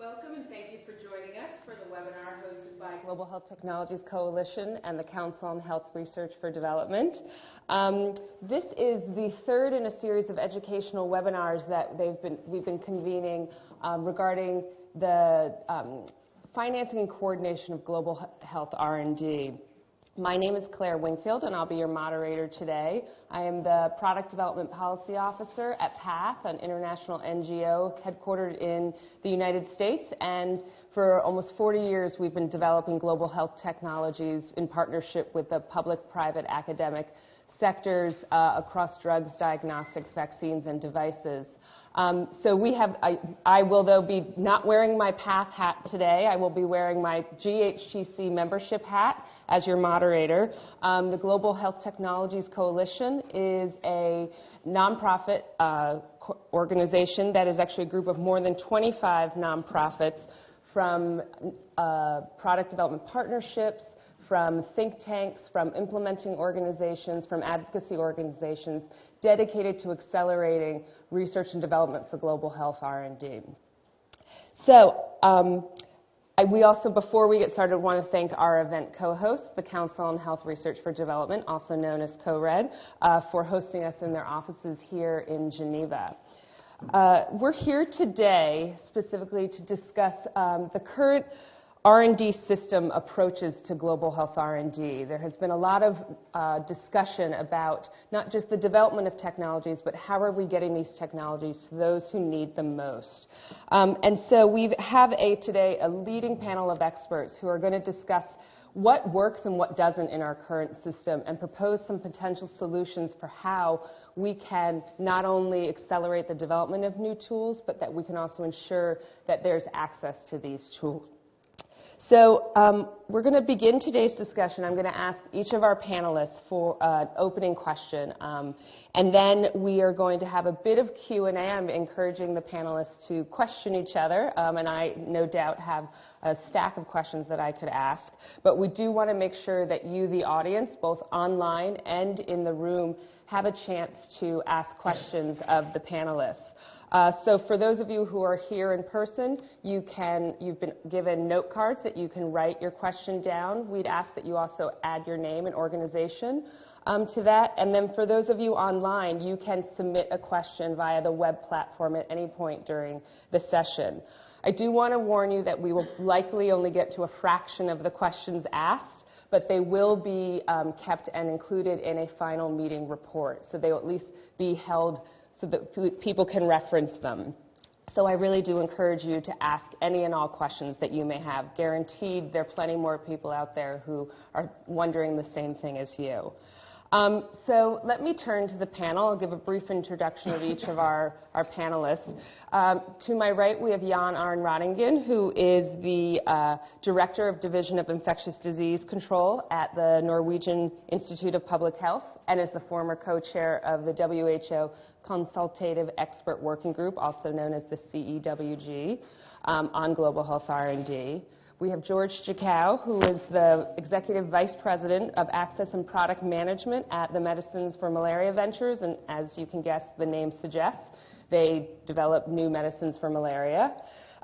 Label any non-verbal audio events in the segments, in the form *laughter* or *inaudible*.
Welcome, and thank you for joining us for the webinar hosted by Global Health Technologies Coalition and the Council on Health Research for Development. Um, this is the third in a series of educational webinars that been, we've been convening um, regarding the um, financing and coordination of global health R&D. My name is Claire Wingfield, and I'll be your moderator today. I am the Product Development Policy Officer at PATH, an international NGO headquartered in the United States. And for almost 40 years, we've been developing global health technologies in partnership with the public, private, academic sectors uh, across drugs, diagnostics, vaccines, and devices. Um, so we have, I, I, will though be not wearing my PATH hat today. I will be wearing my GHTC membership hat as your moderator. Um, the Global Health Technologies Coalition is a nonprofit uh, organization that is actually a group of more than 25 nonprofits from uh, product development partnerships, from think tanks, from implementing organizations, from advocacy organizations dedicated to accelerating research and development for global health R&D. So um, we also, before we get started, want to thank our event co-host, the Council on Health Research for Development, also known as COHRED, uh, for hosting us in their offices here in Geneva. Uh, we're here today specifically to discuss um, the current R&D system approaches to global health R&D. There has been a lot of uh, discussion about not just the development of technologies, but how are we getting these technologies to those who need them most. Um, and so we have a, today a leading panel of experts who are going to discuss what works and what doesn't in our current system and propose some potential solutions for how we can not only accelerate the development of new tools, but that we can also ensure that there's access to these tools so um, we're going to begin today's discussion. I'm going to ask each of our panelists for an opening question, um, and then we are going to have a bit of Q&A. I'm encouraging the panelists to question each other, um, and I no doubt have a stack of questions that I could ask. But we do want to make sure that you, the audience, both online and in the room, have a chance to ask questions of the panelists. Uh, so for those of you who are here in person, you can, you've been given note cards that you can write your question down. We'd ask that you also add your name and organization um, to that. And then for those of you online, you can submit a question via the web platform at any point during the session. I do want to warn you that we will likely only get to a fraction of the questions asked, but they will be um, kept and included in a final meeting report. So they will at least be held so that people can reference them. So I really do encourage you to ask any and all questions that you may have. Guaranteed there are plenty more people out there who are wondering the same thing as you. Um, so let me turn to the panel. I'll give a brief introduction of each of *laughs* our, our panelists. Um, to my right, we have Jan Arne Røttingen, who is the uh, Director of Division of Infectious Disease Control at the Norwegian Institute of Public Health and is the former co-chair of the WHO Consultative Expert Working Group, also known as the CEWG, um, on global health R&D. We have George Jagoe, who is the Executive Vice President of Access and Product Management at the Medicines for Malaria Ventures, and as you can guess, the name suggests, they develop new medicines for malaria.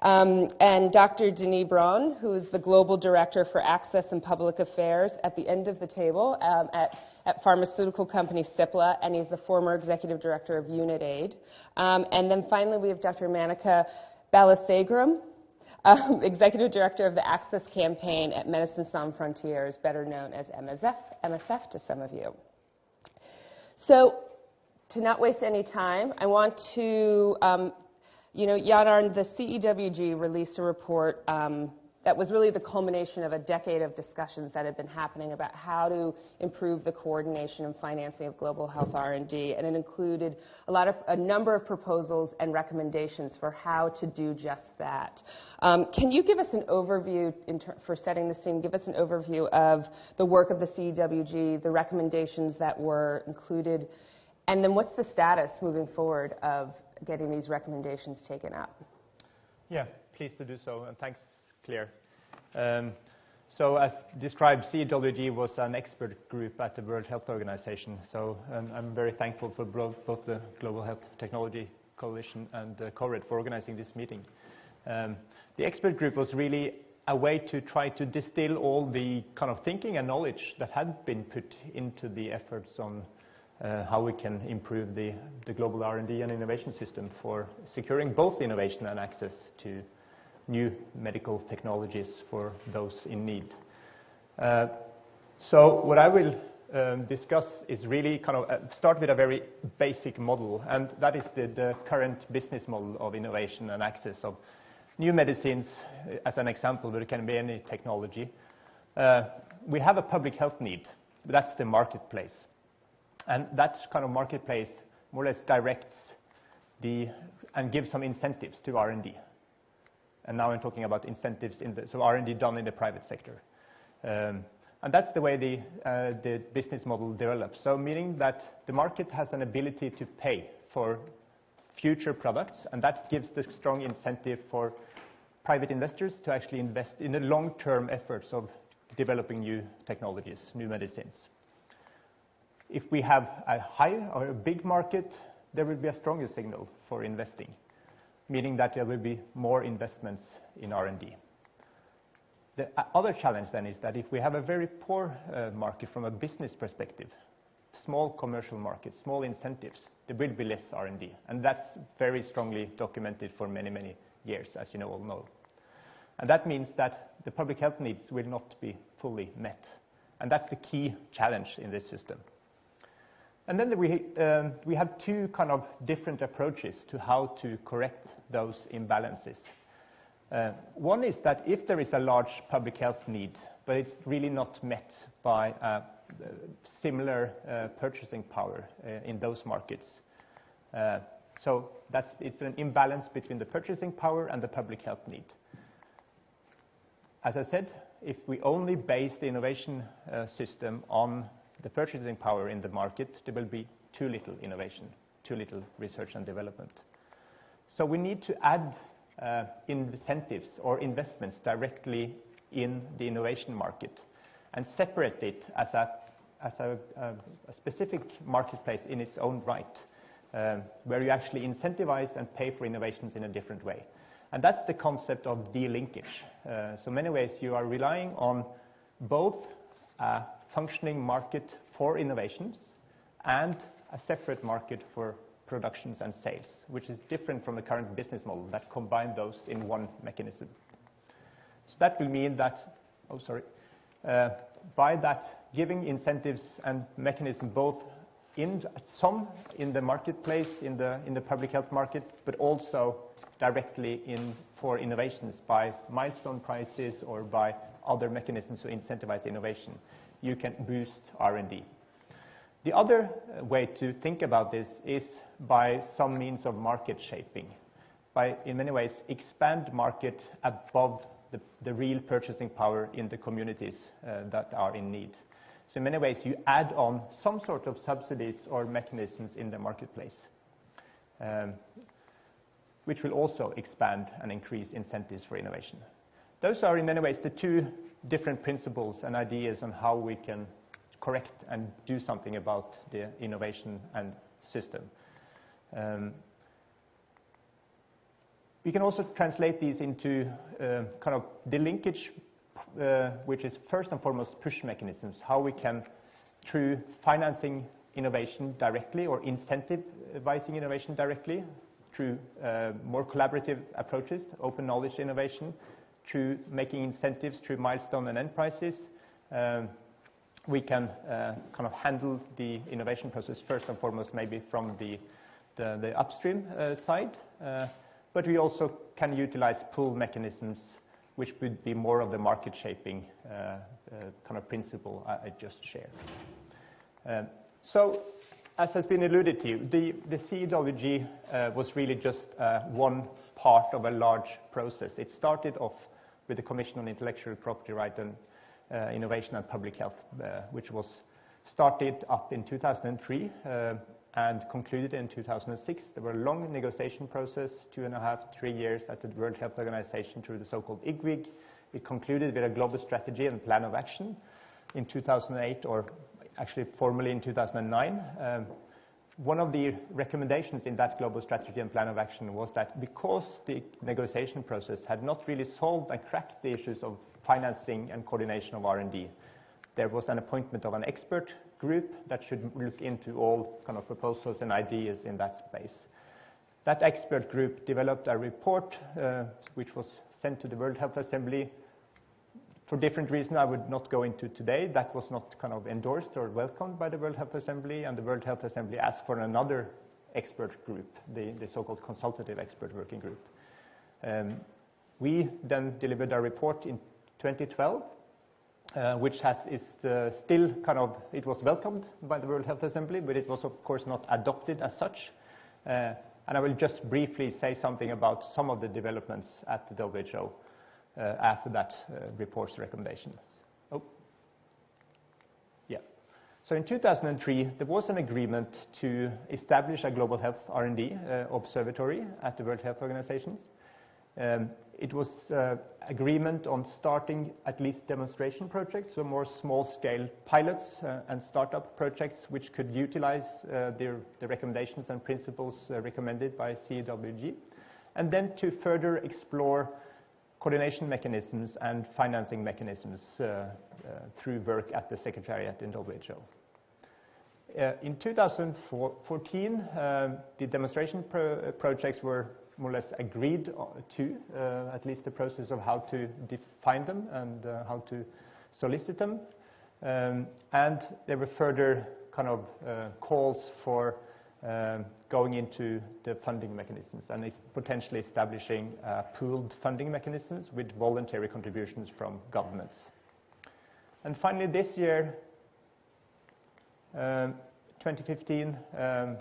Um, and Dr. Denis Broun, who is the Global Director for Access and Public Affairs at the end of the table um, at, at, pharmaceutical company Cipla, and he's the former Executive Director of UNITAID. Um, and then finally, we have Dr. Manica Balasegaram, um, *laughs* Executive Director of the Access Campaign at Médecins Sans Frontières, better known as MSF, MSF to some of you. So, to not waste any time, I want to, um, you know, Jan Arne, the CEWG released a report um, that was really the culmination of a decade of discussions that had been happening about how to improve the coordination and financing of global health R&D, and it included a lot of a number of proposals and recommendations for how to do just that. Um, can you give us an overview for setting the scene? Give us an overview of the work of the CEWG, the recommendations that were included, and then what's the status moving forward of getting these recommendations taken up? Yeah, pleased to do so, and thanks Claire. Um, so as described, CEWG was an expert group at the World Health Organization. So um, I'm very thankful for both, the Global Health Technology Coalition and uh, COHRED for organizing this meeting. The expert group was really a way to try to distill all the kind of thinking and knowledge that had been put into the efforts on how we can improve the global R&D and innovation system for securing both innovation and access to new medical technologies for those in need. Uh, so what I will um, discuss is really kind of uh, start with a very basic model, and that is the current business model of innovation and access of new medicines uh, as an example, but it can be any technology. We have a public health need. That's the marketplace. And that kind of marketplace more or less directs the, and gives some incentives to R&D. And now I'm talking about incentives in the, so R&D done in the private sector. Um, and that's the way the uh, the business model develops. So meaning that the market has an ability to pay for future products, and that gives the strong incentive for private investors to actually invest in the long-term efforts of developing new technologies, new medicines. If we have a high or a big market, there will be a stronger signal for investing, meaning that there will be more investments in R&D. The other challenge then is that if we have a very poor uh, market from a business perspective, small commercial markets, small incentives, there will be less R&D, and that's very strongly documented for many, many years, as you all know. And that means that the public health needs will not be fully met, and that's the key challenge in this system. And then we um, we have two kind of different approaches to how to correct those imbalances. Uh, one is that if there is a large public health need, but it's really not met by uh, similar uh, purchasing power in those markets. So that's, it's an imbalance between the purchasing power and the public health need. As I said, if we only base the innovation system on the purchasing power in the market, there will be too little innovation, too little research and development. So we need to add uh, incentives or investments directly in the innovation market and separate it as a specific marketplace in its own right, um, where you actually incentivize and pay for innovations in a different way. And that's the concept of de-linkage. Uh, so many ways you are relying on both a functioning market for innovations and a separate market for productions and sales, which is different from the current business model that combine those in one mechanism. So that will mean that oh, sorry. Uh, by that giving incentives and mechanism both in some in the marketplace, in the public health market, but also directly in for innovations by milestone prices or by other mechanisms to incentivize innovation, you can boost R&D. The other uh, way to think about this is by some means of market shaping. By, in many ways, expand market above the the real purchasing power in the communities uh, that are in need. So in many ways, you add on some sort of subsidies or mechanisms in the marketplace, um, which will also expand and increase incentives for innovation. Those are, in many ways, the two different principles and ideas on how we can correct and do something about the innovation and system. Um, we can also translate these into uh, kind of the linkage, uh, which is first and foremost push mechanisms, how we can, through financing innovation directly or incentivizing innovation directly through uh, more collaborative approaches, open knowledge innovation, through making incentives through milestone and end prices. Um, we can uh, kind of handle the innovation process first and foremost, maybe from the upstream uh, side. Uh, but we also can utilize pull mechanisms, which would be more of the market shaping kind of principle I just shared. Um, so, as has been alluded to, the CEWG was really just one part of a large process. It started off with the Commission on Intellectual Property Rights and uh, Innovation and Public Health, uh, which was started up in 2003 uh, and concluded in 2006. There were a long negotiation process, two and a half, three years at the World Health Organization through the so-called IGWG. It concluded with a global strategy and plan of action in 2008, or actually formally in 2009. Um, one of the recommendations in that global strategy and plan of action was that because the negotiation process had not really solved and cracked the issues of financing and coordination of R&D, there was an appointment of an expert group that should look into all kind of proposals and ideas in that space. That expert group developed a report, uh, which was sent to the World Health Assembly. For different reasons I would not go into today, that was not kind of endorsed or welcomed by the World Health Assembly, and the World Health Assembly asked for another expert group, the, the so-called consultative expert working group. Um, we then delivered our report in 2012, uh, which has, is uh, still kind of, it was welcomed by the World Health Assembly, but it was of course not adopted as such. Uh, and I will just briefly say something about some of the developments at the WHO after that uh, report's recommendations. Oh. Yeah. So in 2003, there was an agreement to establish a global health R&D uh, observatory at the World Health Organization. Um, it was uh, agreement on starting at least demonstration projects, so more small-scale pilots uh, and startup projects which could utilize uh, the, the, recommendations and principles uh, recommended by CWG, and then to further explore coordination mechanisms and financing mechanisms uh, uh, through work at the Secretariat in WHO. in 2014, the demonstration pro projects were more or less agreed to, uh, at least the process of how to define them and uh, how to solicit them. Um, and there were further kind of uh, calls for um, going into the funding mechanisms and potentially establishing pooled funding mechanisms with voluntary contributions from governments. And finally, this year, um, 2015, um,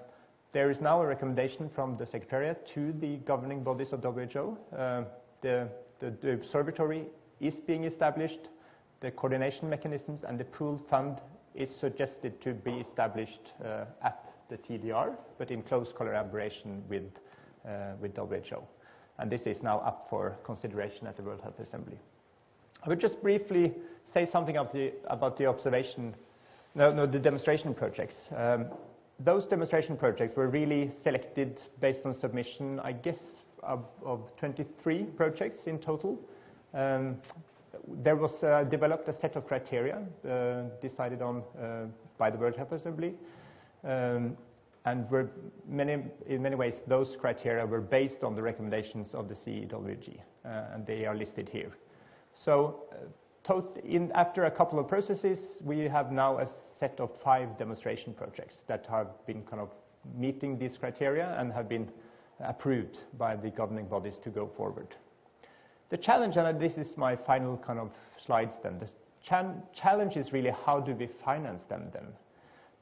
there is now a recommendation from the Secretariat to the governing bodies of WHO. Uh, the, the, the, observatory is being established. The coordination mechanisms and the pooled fund is suggested to be established uh, at the TDR, but in close collaboration with, uh, with WHO. And this is now up for consideration at the World Health Assembly. I would just briefly say something the, about the observation, no, no, the demonstration projects. Um, those demonstration projects were really selected based on submission, I guess, of, of 23 projects in total. Um, there was uh, developed a set of criteria uh, decided on uh, by the World Health Assembly. Um, and many, in many ways, those criteria were based on the recommendations of the CEWG, uh, and they are listed here. So uh, in, after a couple of processes, we have now a set of five demonstration projects that have been kind of meeting these criteria and have been approved by the governing bodies to go forward. The challenge, and this is my final kind of slides then, the challenge is really how do we finance them then?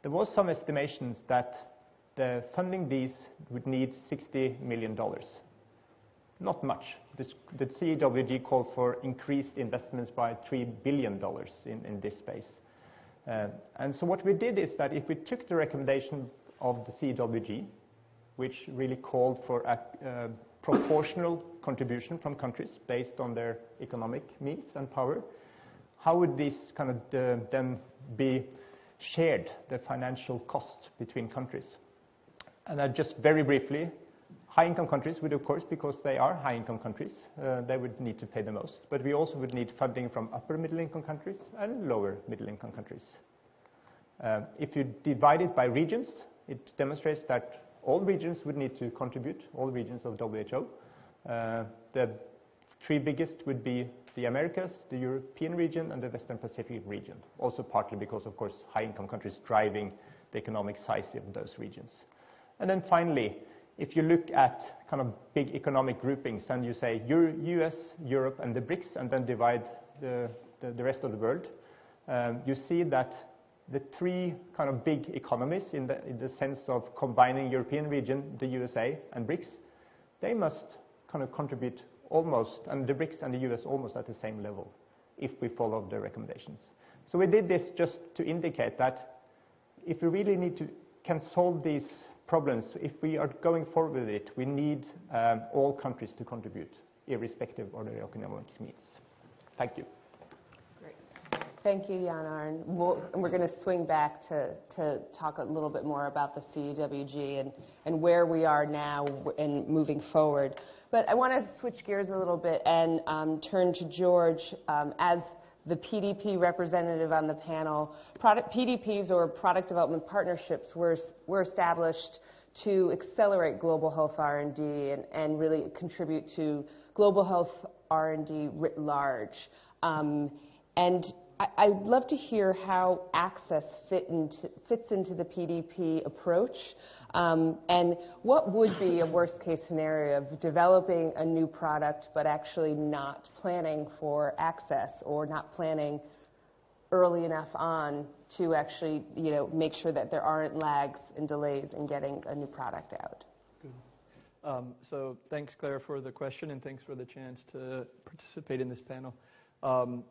There was some estimations that the funding these would need $60 million. Not much. The CWG called for increased investments by $3 billion in, in this space. Uh, and so what we did is that if we took the recommendation of the CWG, which really called for a uh, proportional contribution from countries based on their economic means and power, how would this kind of uh, then be shared, the financial cost between countries? And just very briefly, high-income countries would, of course, because they are high-income countries, uh, they would need to pay the most. But we also would need funding from upper middle-income countries and lower middle-income countries. Uh, if you divide it by regions, it demonstrates that all regions would need to contribute, all regions of WHO. Uh, the three biggest would be the Americas, the European region, and the Western Pacific region. Also partly because, of course, high-income countries driving the economic size of those regions. And then finally, if you look at kind of big economic groupings and you say US, Europe, and the BRICS, and then divide the, the, the rest of the world, um, you see that the three kind of big economies in the, in the sense of combining European region, the USA, and BRICS, they must kind of contribute almost, and the BRICS and the US almost at the same level if we follow the recommendations. So we did this just to indicate that if we really need to can solve these problems, if we are going forward with it, we need um, all countries to contribute, irrespective of their economic needs. Thank you. Great. Thank you, Jan Arne. We'll, we're going to swing back to, to talk a little bit more about the CWG and, and where we are now and moving forward. But I want to switch gears a little bit and um, turn to George um, as the PDP representative on the panel. Product, PDPs or product development partnerships were, were established to accelerate global health R&D and, and really contribute to global health R&D writ large. Um, and I, would love to hear how access fit into, fits into the PDP approach. Um, and what would be a worst case scenario of developing a new product but actually not planning for access or not planning early enough on to actually you know, make sure that there aren't lags and delays in getting a new product out? Um, so thanks, Claire, for the question, and thanks for the chance to participate in this panel. Um,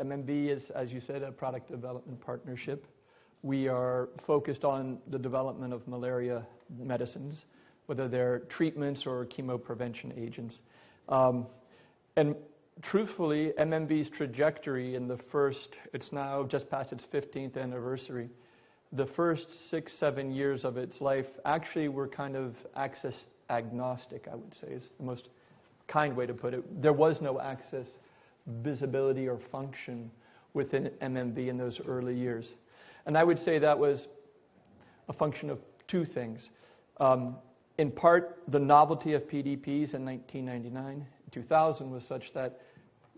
MMV is, as you said, a product development partnership. We are focused on the development of malaria medicines, whether they're treatments or chemoprevention agents. Um, and truthfully, MMV's trajectory in the first, it's now just past its 15th anniversary, the first six, seven years of its life actually were kind of access agnostic, I would say, is the most kind way to put it. There was no access visibility or function within MMV in those early years. And I would say that was a function of two things. Um, in part, the novelty of PDPs in 1999 2000 was such that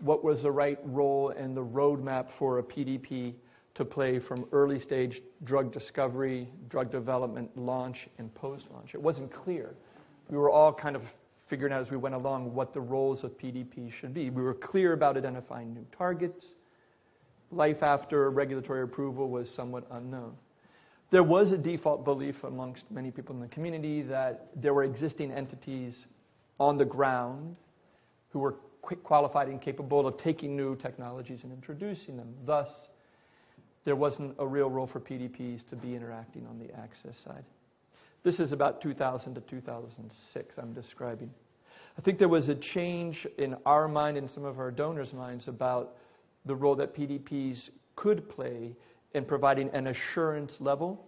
what was the right role and the roadmap for a PDP to play from early stage drug discovery, drug development, launch, and post launch. It wasn't clear. We were all kind of figuring out as we went along what the roles of PDP should be. We were clear about identifying new targets. Life after regulatory approval was somewhat unknown. There was a default belief amongst many people in the community that there were existing entities on the ground who were qualified and capable of taking new technologies and introducing them. Thus, there wasn't a real role for PDPs to be interacting on the access side. This is about 2000 to 2006 I'm describing. I think there was a change in our mind and some of our donors' minds about the role that PDPs could play in providing an assurance level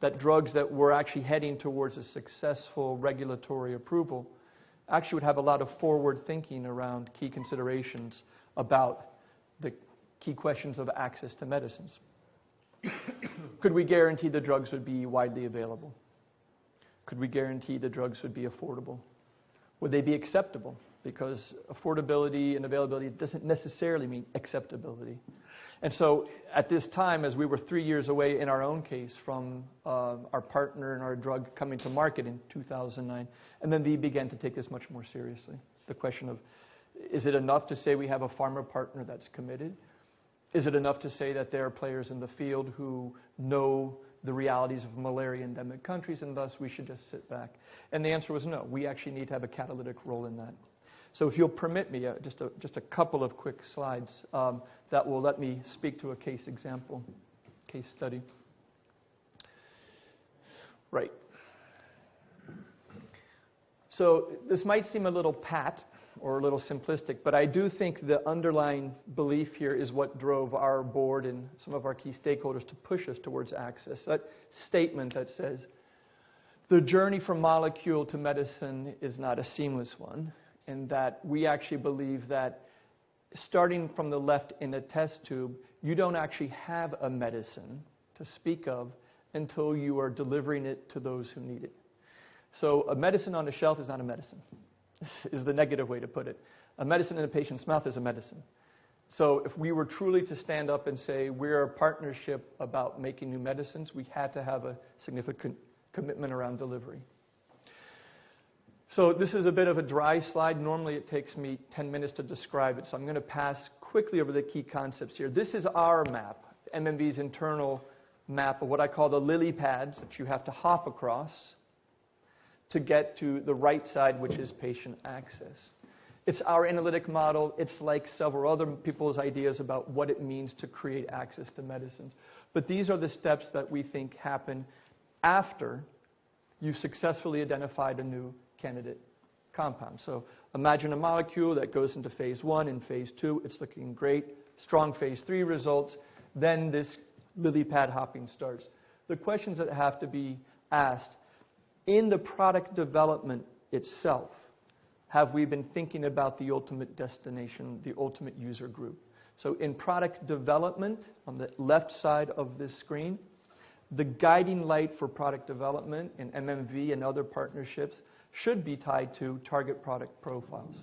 that drugs that were actually heading towards a successful regulatory approval actually would have a lot of forward thinking around key considerations about the key questions of access to medicines. *coughs* could we guarantee the drugs would be widely available? Could we guarantee the drugs would be affordable? Would they be acceptable? Because affordability and availability doesn't necessarily mean acceptability. And so at this time, as we were three years away in our own case from uh, our partner and our drug coming to market in 2009, and then we began to take this much more seriously. The question of, is it enough to say we have a pharma partner that's committed? Is it enough to say that there are players in the field who know the realities of malaria endemic countries, and thus we should just sit back? And the answer was no. We actually need to have a catalytic role in that. So if you'll permit me, uh, just, a, just a couple of quick slides um, that will let me speak to a case example, case study. Right. So this might seem a little pat, or a little simplistic, but I do think the underlying belief here is what drove our board and some of our key stakeholders to push us towards access. That statement that says, the journey from molecule to medicine is not a seamless one, and that we actually believe that starting from the left in a test tube, you don't actually have a medicine to speak of until you are delivering it to those who need it. So a medicine on the shelf is not a medicine is the negative way to put it. A medicine in a patient's mouth is a medicine. So if we were truly to stand up and say we're a partnership about making new medicines, we had to have a significant commitment around delivery. So this is a bit of a dry slide. Normally it takes me 10 minutes to describe it, so I'm going to pass quickly over the key concepts here. This is our map, MMV's internal map of what I call the lily pads that you have to hop across to get to the right side, which is patient access. It's our analytic model. It's like several other people's ideas about what it means to create access to medicines. But these are the steps that we think happen after you've successfully identified a new candidate compound. So imagine a molecule that goes into phase one and phase two. It's looking great. strong phase three results, then this lily pad hopping starts. The questions that have to be asked in the product development itself, have we been thinking about the ultimate destination, the ultimate user group? So in product development, on the left side of this screen, the guiding light for product development in MMV and other partnerships should be tied to target product profiles.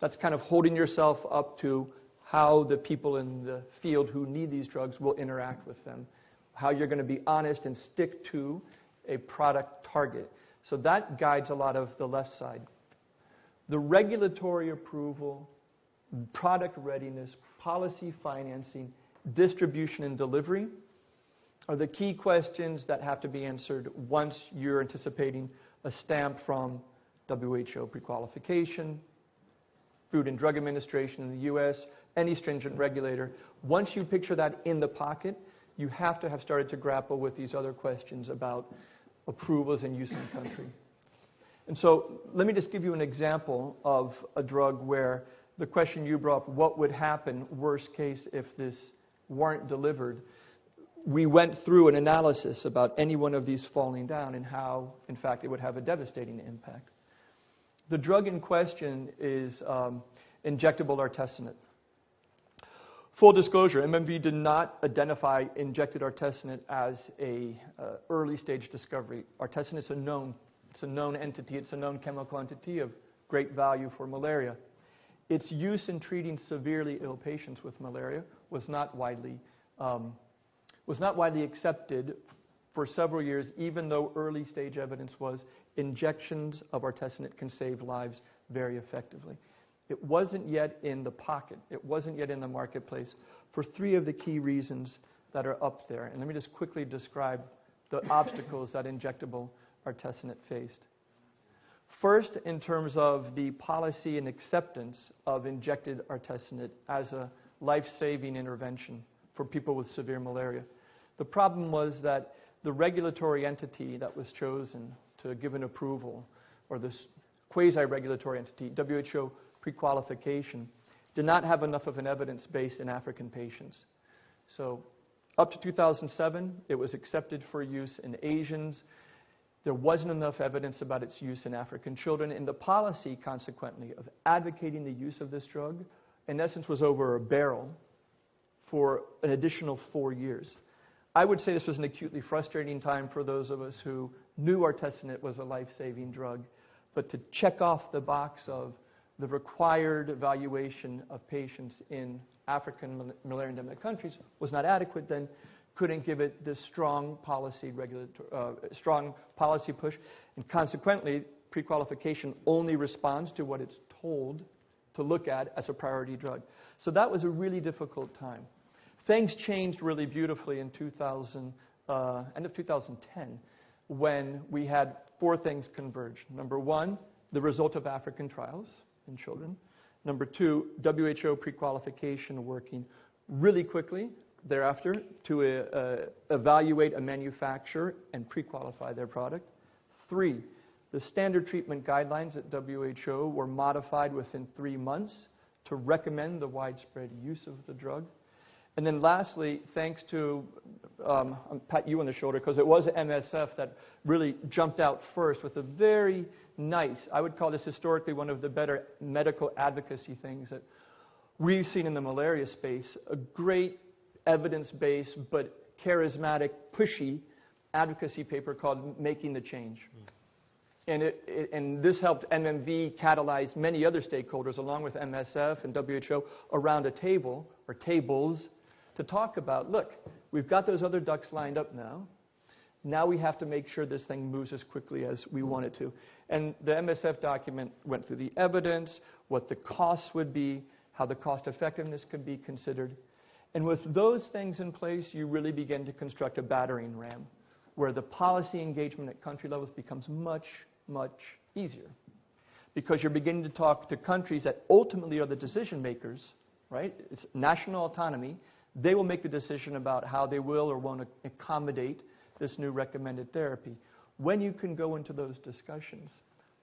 That's kind of holding yourself up to how the people in the field who need these drugs will interact with them, how you're going to be honest and stick to a product target. So that guides a lot of the left side. The regulatory approval, product readiness, policy financing, distribution, and delivery are the key questions that have to be answered once you're anticipating a stamp from WHO prequalification, Food and Drug Administration in the US, any stringent regulator. Once you picture that in the pocket, you have to have started to grapple with these other questions about approvals and use in the country. And so let me just give you an example of a drug where the question you brought up, what would happen, worst case, if this weren't delivered? We went through an analysis about any one of these falling down and how, in fact, it would have a devastating impact. The drug in question is um, injectable artesunate. Full disclosure, MMV did not identify injected artesunate as a uh, early stage discovery. Artesunate is a known, it's a known entity, it's a known chemical entity of great value for malaria. Its use in treating severely ill patients with malaria was not widely um, was not widely accepted for several years, even though early stage evidence was injections of artesunate can save lives very effectively. It wasn't yet in the pocket, it wasn't yet in the marketplace for three of the key reasons that are up there. And let me just quickly describe the *laughs* obstacles that injectable artesunate faced. First, in terms of the policy and acceptance of injected artesunate as a life saving intervention for people with severe malaria. The problem was that the regulatory entity that was chosen to give an approval, or this quasi-regulatory entity, WHO prequalification, did not have enough of an evidence base in African patients. So up to 2007, it was accepted for use in Asians. There wasn't enough evidence about its use in African children, and the policy, consequently, of advocating the use of this drug, in essence, was over a barrel for an additional four years. I would say this was an acutely frustrating time for those of us who knew artesunate was a life-saving drug, but to check off the box of the required evaluation of patients in African malaria endemic countries was not adequate, then couldn't give it this strong policy uh, strong policy push, and consequently, prequalification only responds to what it's told to look at as a priority drug. So that was a really difficult time. Things changed really beautifully in 2000, uh, end of 2010 when we had four things converge. Number one, the result of African trials in children. Number two, WHO prequalification working really quickly thereafter to uh, evaluate a manufacturer and pre-qualify their product. Three, the standard treatment guidelines at WHO were modified within three months to recommend the widespread use of the drug. And then lastly, thanks to, um, I'll pat you on the shoulder because it was MSF that really jumped out first with a very nice, I would call this historically one of the better medical advocacy things that we've seen in the malaria space. A great evidence based but charismatic, pushy advocacy paper called Making the Change. Mm. And, it, it, and, this helped MMV catalyze many other stakeholders, along with MSF and WHO, around a table or tables to talk about look, we've got those other ducks lined up now. Now we have to make sure this thing moves as quickly as we want it to. And the MSF document went through the evidence, what the costs would be, how the cost effectiveness could be considered. And with those things in place, you really begin to construct a battering ram where the policy engagement at country levels becomes much, much easier. Because you're beginning to talk to countries that ultimately are the decision makers, right? It's national autonomy. They will make the decision about how they will or won't accommodate this new recommended therapy. When you can go into those discussions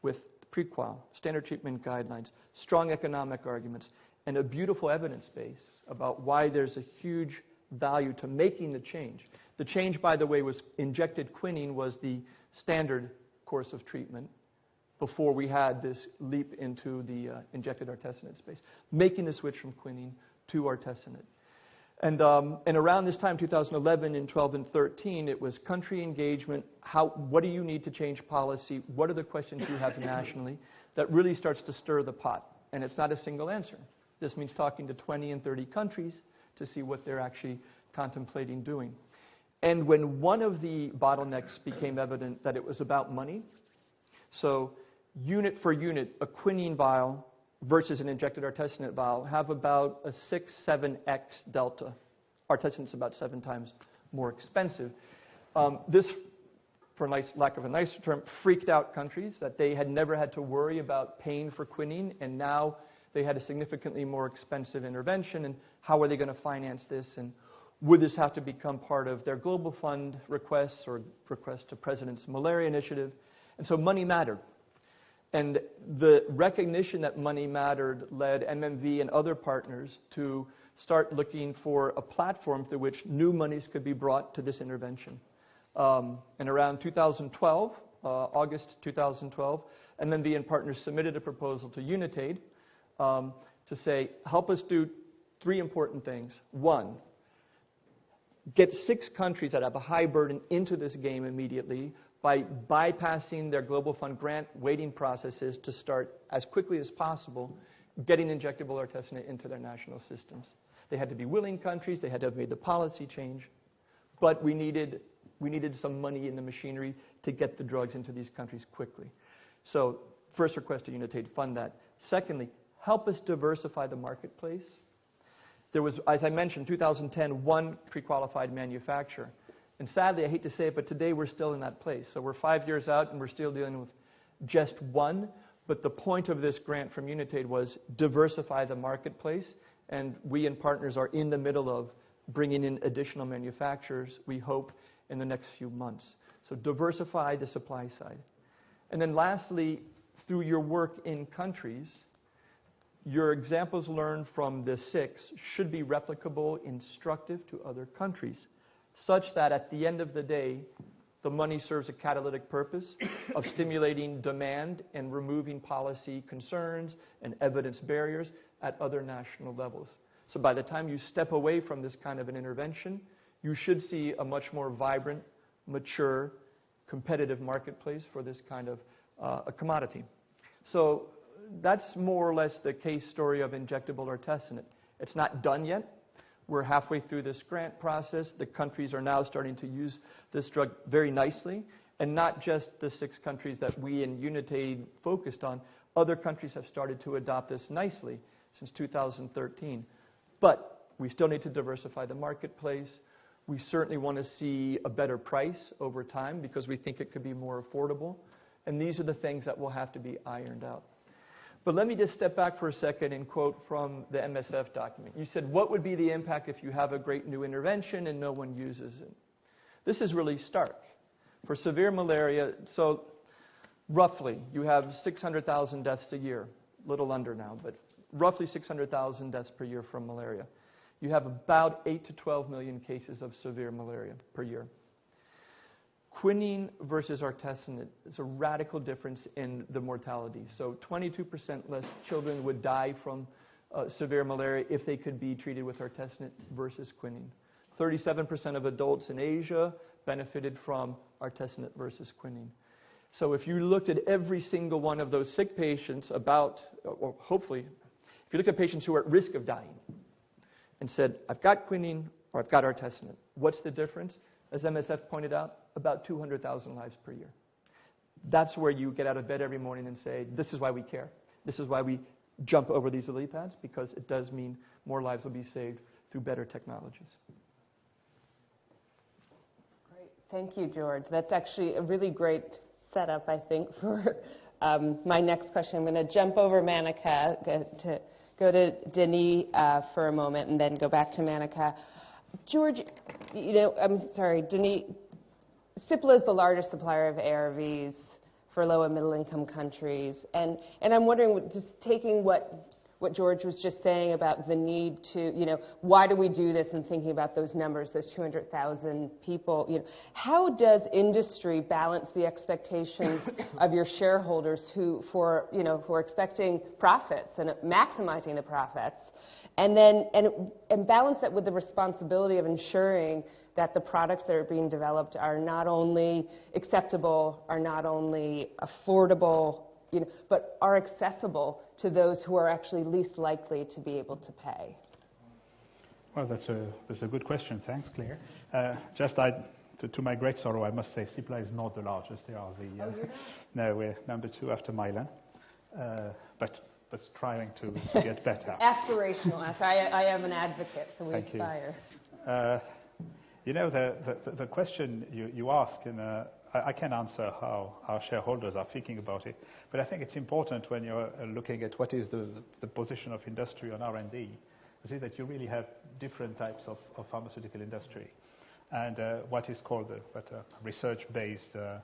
with prequal, standard treatment guidelines, strong economic arguments, and a beautiful evidence base about why there's a huge value to making the change. The change, by the way, was injected quinine was the standard course of treatment before we had this leap into the uh, injected artesunate space, making the switch from quinine to artesunate. And, um, and around this time, 2011 and 12 and 13, it was country engagement. How, what do you need to change policy? What are the questions you have nationally? That really starts to stir the pot. And it's not a single answer. This means talking to 20 and 30 countries to see what they're actually contemplating doing. And when one of the bottlenecks became evident that it was about money, so unit for unit, a quinine vial versus an injected artesunate vial have about a 6, 7x delta. Artesunate's about seven times more expensive. Um, this, for nice, lack of a nicer term, freaked out countries that they had never had to worry about paying for quinine, and now they had a significantly more expensive intervention. And how are they going to finance this? And would this have to become part of their global fund requests or requests to President's malaria initiative? And so money mattered. And the recognition that money mattered led MMV and other partners to start looking for a platform through which new monies could be brought to this intervention. Um, and around 2012, uh, August 2012, MMV and partners submitted a proposal to Unitaid um, to say, help us do three important things. One, get six countries that have a high burden into this game immediately by bypassing their Global Fund grant waiting processes to start as quickly as possible getting injectable artesunate into their national systems. They had to be willing countries, they had to have made the policy change, but we needed, we needed some money in the machinery to get the drugs into these countries quickly. So, first request to Unitaid fund that. Secondly, help us diversify the marketplace. There was, as I mentioned, 2010, one pre qualified manufacturer. And sadly, I hate to say it, but today we're still in that place. So we're five years out and we're still dealing with just one. But the point of this grant from Unitaid was diversify the marketplace. And we and partners are in the middle of bringing in additional manufacturers, we hope, in the next few months. So diversify the supply side. And then lastly, through your work in countries, your examples learned from the six should be replicable, instructive to other countries such that at the end of the day, the money serves a catalytic purpose of stimulating demand and removing policy concerns and evidence barriers at other national levels. So by the time you step away from this kind of an intervention, you should see a much more vibrant, mature, competitive marketplace for this kind of uh, a commodity. So that's more or less the case story of injectable artesunate. It's not done yet. We're halfway through this grant process. The countries are now starting to use this drug very nicely. And not just the six countries that we in Unitaid focused on, other countries have started to adopt this nicely since 2013. But we still need to diversify the marketplace. We certainly want to see a better price over time because we think it could be more affordable. And these are the things that will have to be ironed out. But let me just step back for a second and quote from the MSF document. You said, What would be the impact if you have a great new intervention and no one uses it? This is really stark. For severe malaria, so roughly, you have 600,000 deaths a year, little under now, but roughly 600,000 deaths per year from malaria. You have about 8 to 12 million cases of severe malaria per year. Quinine versus artesunate is a radical difference in the mortality. So 22% less children would die from uh, severe malaria if they could be treated with artesunate versus quinine. 37% of adults in Asia benefited from artesunate versus quinine. So if you looked at every single one of those sick patients about, or hopefully, if you look at patients who are at risk of dying and said, I've got quinine or I've got artesunate, what's the difference? As MSF pointed out, about 200,000 lives per year. That's where you get out of bed every morning and say, this is why we care. This is why we jump over these lily pads, because it does mean more lives will be saved through better technologies. Great. Thank you, George. That's actually a really great setup, I think, *laughs* for um, my next question. I'm going to jump over Manica to go to Denis uh, for a moment and then go back to Manica. George, you know, I'm sorry, Denis, Cipla is the largest supplier of ARVs for low and middle income countries. And, and I'm wondering, just taking what, what George was just saying about the need to, you know, why do we do this and thinking about those numbers, those 200,000 people, you know, how does industry balance the expectations *coughs* of your shareholders who, for, you know, who are expecting profits and maximizing the profits, and then and, and balance that with the responsibility of ensuring that the products that are being developed are not only acceptable, are not only affordable, you know, but are accessible to those who are actually least likely to be able to pay? Well, that's a, that's a good question. Thanks, Claire. Uh, just I, to, to, my great sorrow, I must say Cipla is not the largest. They are the. Uh, oh? No, we're number two after Mylan. Uh, but but trying to, to get *laughs* better. Aspirational. I, I am an advocate, so we Thank aspire. You. Uh, you know, the, the, the question you, you ask, and uh, I, I can answer how our shareholders are thinking about it, but I think it's important when you're uh, looking at what is the, the position of industry on R&D, to see that you really have different types of, of pharmaceutical industry. And uh, what is called uh, research-based uh,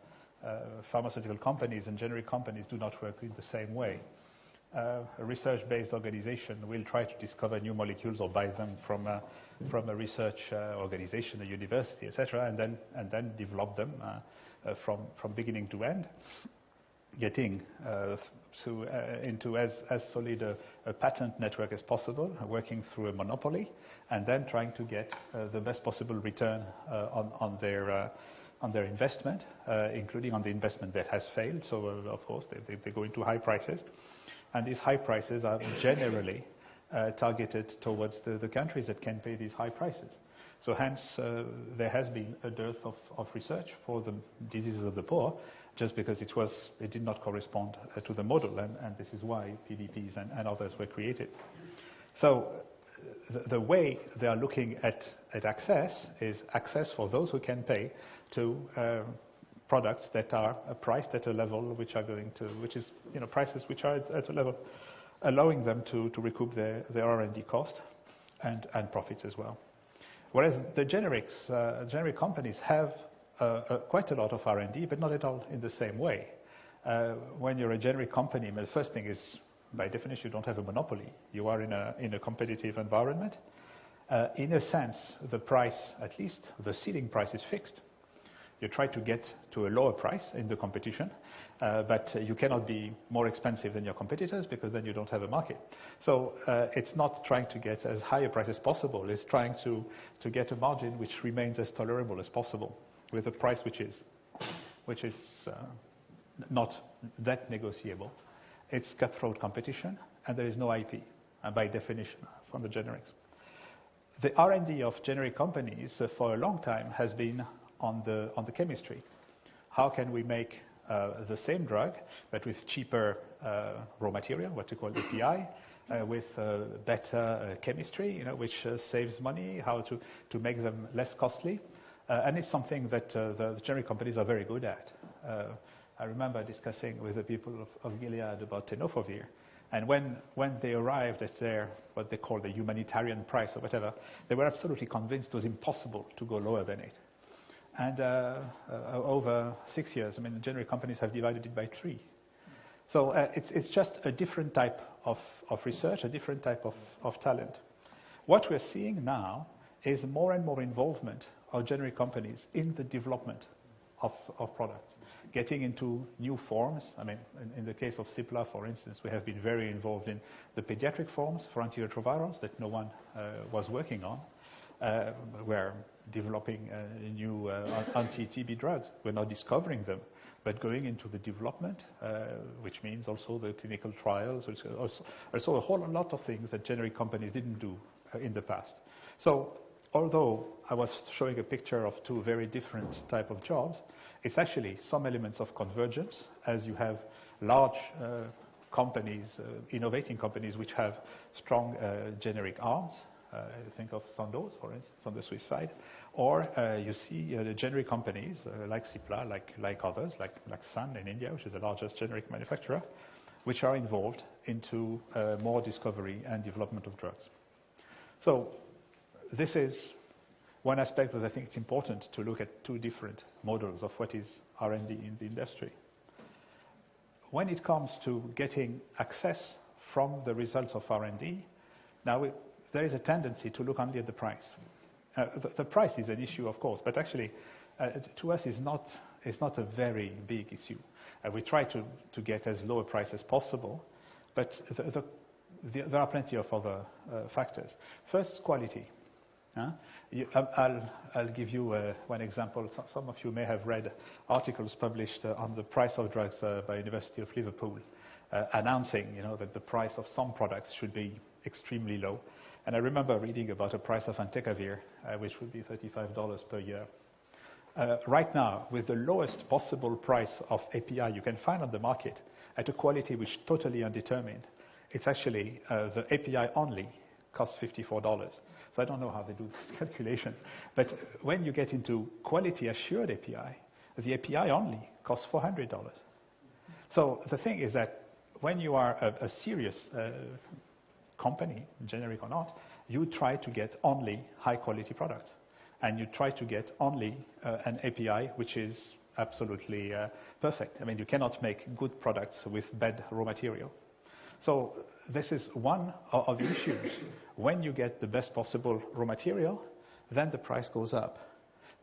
uh, pharmaceutical companies and generic companies do not work in the same way. Uh, a research-based organization will try to discover new molecules or buy them from a, from a research uh, organization, a university, etc., and then and then develop them uh, uh from from beginning to end, getting uh, to, uh, into as as solid a, a, patent network as possible, working through a monopoly, and then trying to get the best possible return on on their on their investment, including on the investment that has failed. So, of course, they, they, they go into high prices and these high prices are generally uh, targeted towards the, the, countries that can pay these high prices. So hence, uh, there has been a dearth of, of, research for the diseases of the poor, just because it, was, it did not correspond uh, to the model, and, and, this is why PDPs and, and others were created. So the, the, way they are looking at, at access is access for those who can pay to um, products that are priced at a level which are going to, which is, you know, prices which are at a level allowing them to, to recoup their, their R&D cost and, and profits as well. Whereas the generics, uh, generic companies have uh, uh, quite a lot of R&D, but not at all in the same way. Uh, when you're a generic company, the first thing is, by definition, you don't have a monopoly. You are in a, in a competitive environment. Uh, in a sense, the price, at least the ceiling price is fixed you try to get to a lower price in the competition, uh, but you cannot be more expensive than your competitors because then you don't have a market. So uh, it's not trying to get as high a price as possible. It's trying to, to get a margin which remains as tolerable as possible with a price which is, which is uh, not that negotiable. It's cutthroat competition, and there is no IP, by definition, from the generics. The R&D of generic companies for a long time has been on the, on the chemistry. How can we make uh, the same drug, but with cheaper uh, raw material, what we call API, uh, with uh, better uh, chemistry, you know, which uh, saves money, how to, to make them less costly. and it's something that the, the, generic companies are very good at. I remember discussing with the people of, of Gilead about tenofovir. And when, when they arrived at their, what they call the humanitarian price or whatever, they were absolutely convinced it was impossible to go lower than it. And uh, uh, over six years, I mean, generic companies have divided it by three. So uh, it's, it's just a different type of, of research, a different type of, of talent. What we're seeing now is more and more involvement of generic companies in the development of, of products, getting into new forms. I mean, in, in, the case of Cipla, for instance, we have been very involved in the pediatric forms for antiretrovirals that no one uh, was working on. Uh, we're developing uh, new uh, anti-TB drugs. We're not discovering them, but going into the development, which means also the clinical trials, also, also a whole lot of things that generic companies didn't do in the past. So although I was showing a picture of two very different type of jobs, it's actually some elements of convergence as you have large uh, companies, uh, innovating companies which have strong uh, generic arms, uh, think of Sandoz, for instance, on the Swiss side. Or uh, you see uh, the generic companies like Cipla, like, like others, like, like Sun in India, which is the largest generic manufacturer, which are involved into more discovery and development of drugs. So this is one aspect that I think it's important to look at two different models of what is R&D in the industry. When it comes to getting access from the results of R&D. Now, there is a tendency to look only at the price. Uh, the price is an issue, of course, but actually, uh, to us, it's not a very big issue. Uh, we try to get as low a price as possible, but there are plenty of other factors. First, quality. Um, I'll give you one example. Some of you may have read articles published on the price of drugs by University of Liverpool, announcing that the price of some products should be extremely low. I remember reading about a price of entecavir, uh, which would be $35 per year. Uh, right now, with the lowest possible price of API you can find on the market at a quality which is totally undetermined, it's actually uh, the API only costs $54. So I don't know how they do this *laughs* calculation. But when you get into quality assured API, the API only costs $400. So the thing is that when you are a serious company, generic or not, you try to get only high-quality products, and you try to get only uh, an API which is absolutely uh, perfect. I mean, you cannot make good products with bad raw material. So this is one of the issues. When you get the best possible raw material, then the price goes up.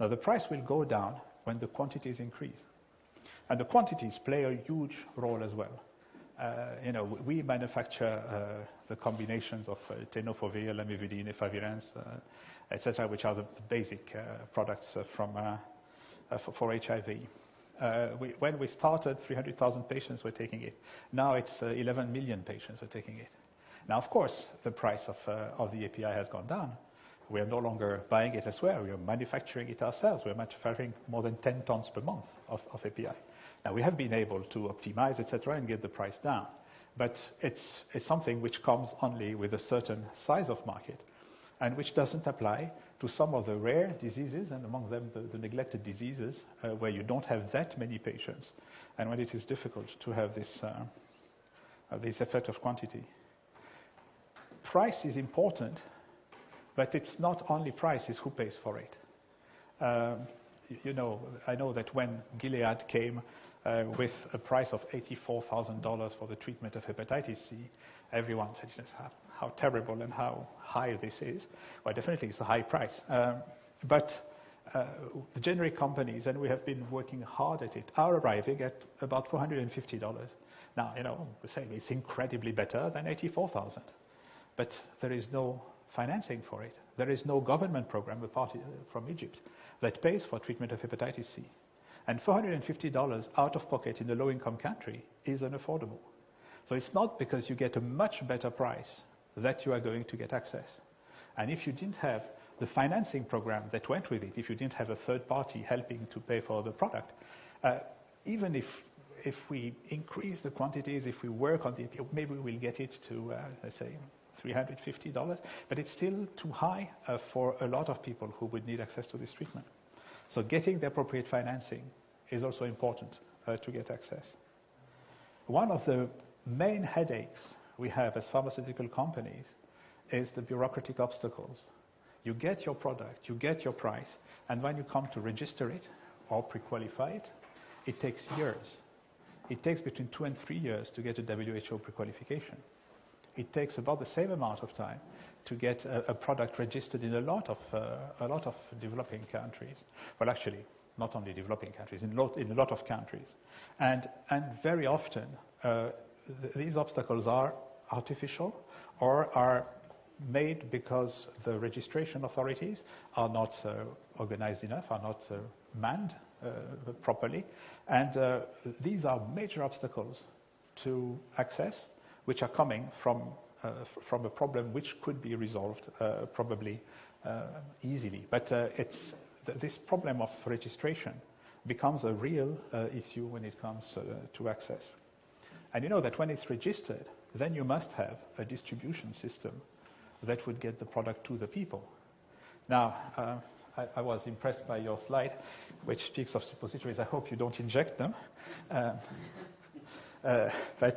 Now, the price will go down when the quantities increase. And the quantities play a huge role as well. Uh, we manufacture uh, the combinations of uh, tenofovir, lamivudine, efavirenz, et cetera, which are the basic products for HIV. When we started, 300,000 patients were taking it. Now it's 11 million patients are taking it. Now, of course, the price of the API has gone down. We are no longer buying it elsewhere. We are manufacturing it ourselves. We are manufacturing more than 10 tons per month of API. Now, we have been able to optimize, et cetera, and get the price down. But it's it's something which comes only with a certain size of market, and which doesn't apply to some of the rare diseases, and among them, the neglected diseases, uh, where you don't have that many patients, and when it is difficult to have uh, uh, this effect of quantity. Price is important, but it's not only price, it's who pays for it. Um, you know, I know that when Gilead came Uh, with a price of $84,000 for the treatment of hepatitis C, everyone said, "How terrible and how high this is." Well, definitely it's a high price. Um, but uh, the generic companies, and we have been working hard at it, are arriving at about $450. Now, you know, We're saying it's incredibly better than 84,000, but there is no financing for it. There is no government program, apart uh, from Egypt, that pays for treatment of hepatitis C. $450 out of pocket in a low-income country is unaffordable. So it's not because you get a much better price that you are going to get access. And if you didn't have the financing program that went with it, if you didn't have a third party helping to pay for the product, uh, even if if we increase the quantities, if we work on the maybe we'll get it to, uh, let's say, $350, but it's still too high uh, for a lot of people who would need access to this treatment. So getting the appropriate financing is also important to get access. One of the main headaches we have as pharmaceutical companies is the bureaucratic obstacles. You get your product, you get your price, and when you come to register it or pre-qualify it takes years. It takes between two and three years to get a WHO pre-qualification. It takes about the same amount of time to get a product registered in a lot of uh, a lot of developing countries. Well, actually, not only developing countries, in a lot of countries. And and very often, uh, these obstacles are artificial or are made because the registration authorities are not organized enough, are not manned uh, properly. And uh, these are major obstacles to access, which are coming from uh, from a problem which could be resolved uh, probably uh, easily. But it's th this problem of registration becomes a real issue when it comes to access. And you know that when it's registered, then you must have a distribution system that would get the product to the people. Now, I was impressed by your slide, which speaks of suppositories. I hope you don't inject them. Uh, but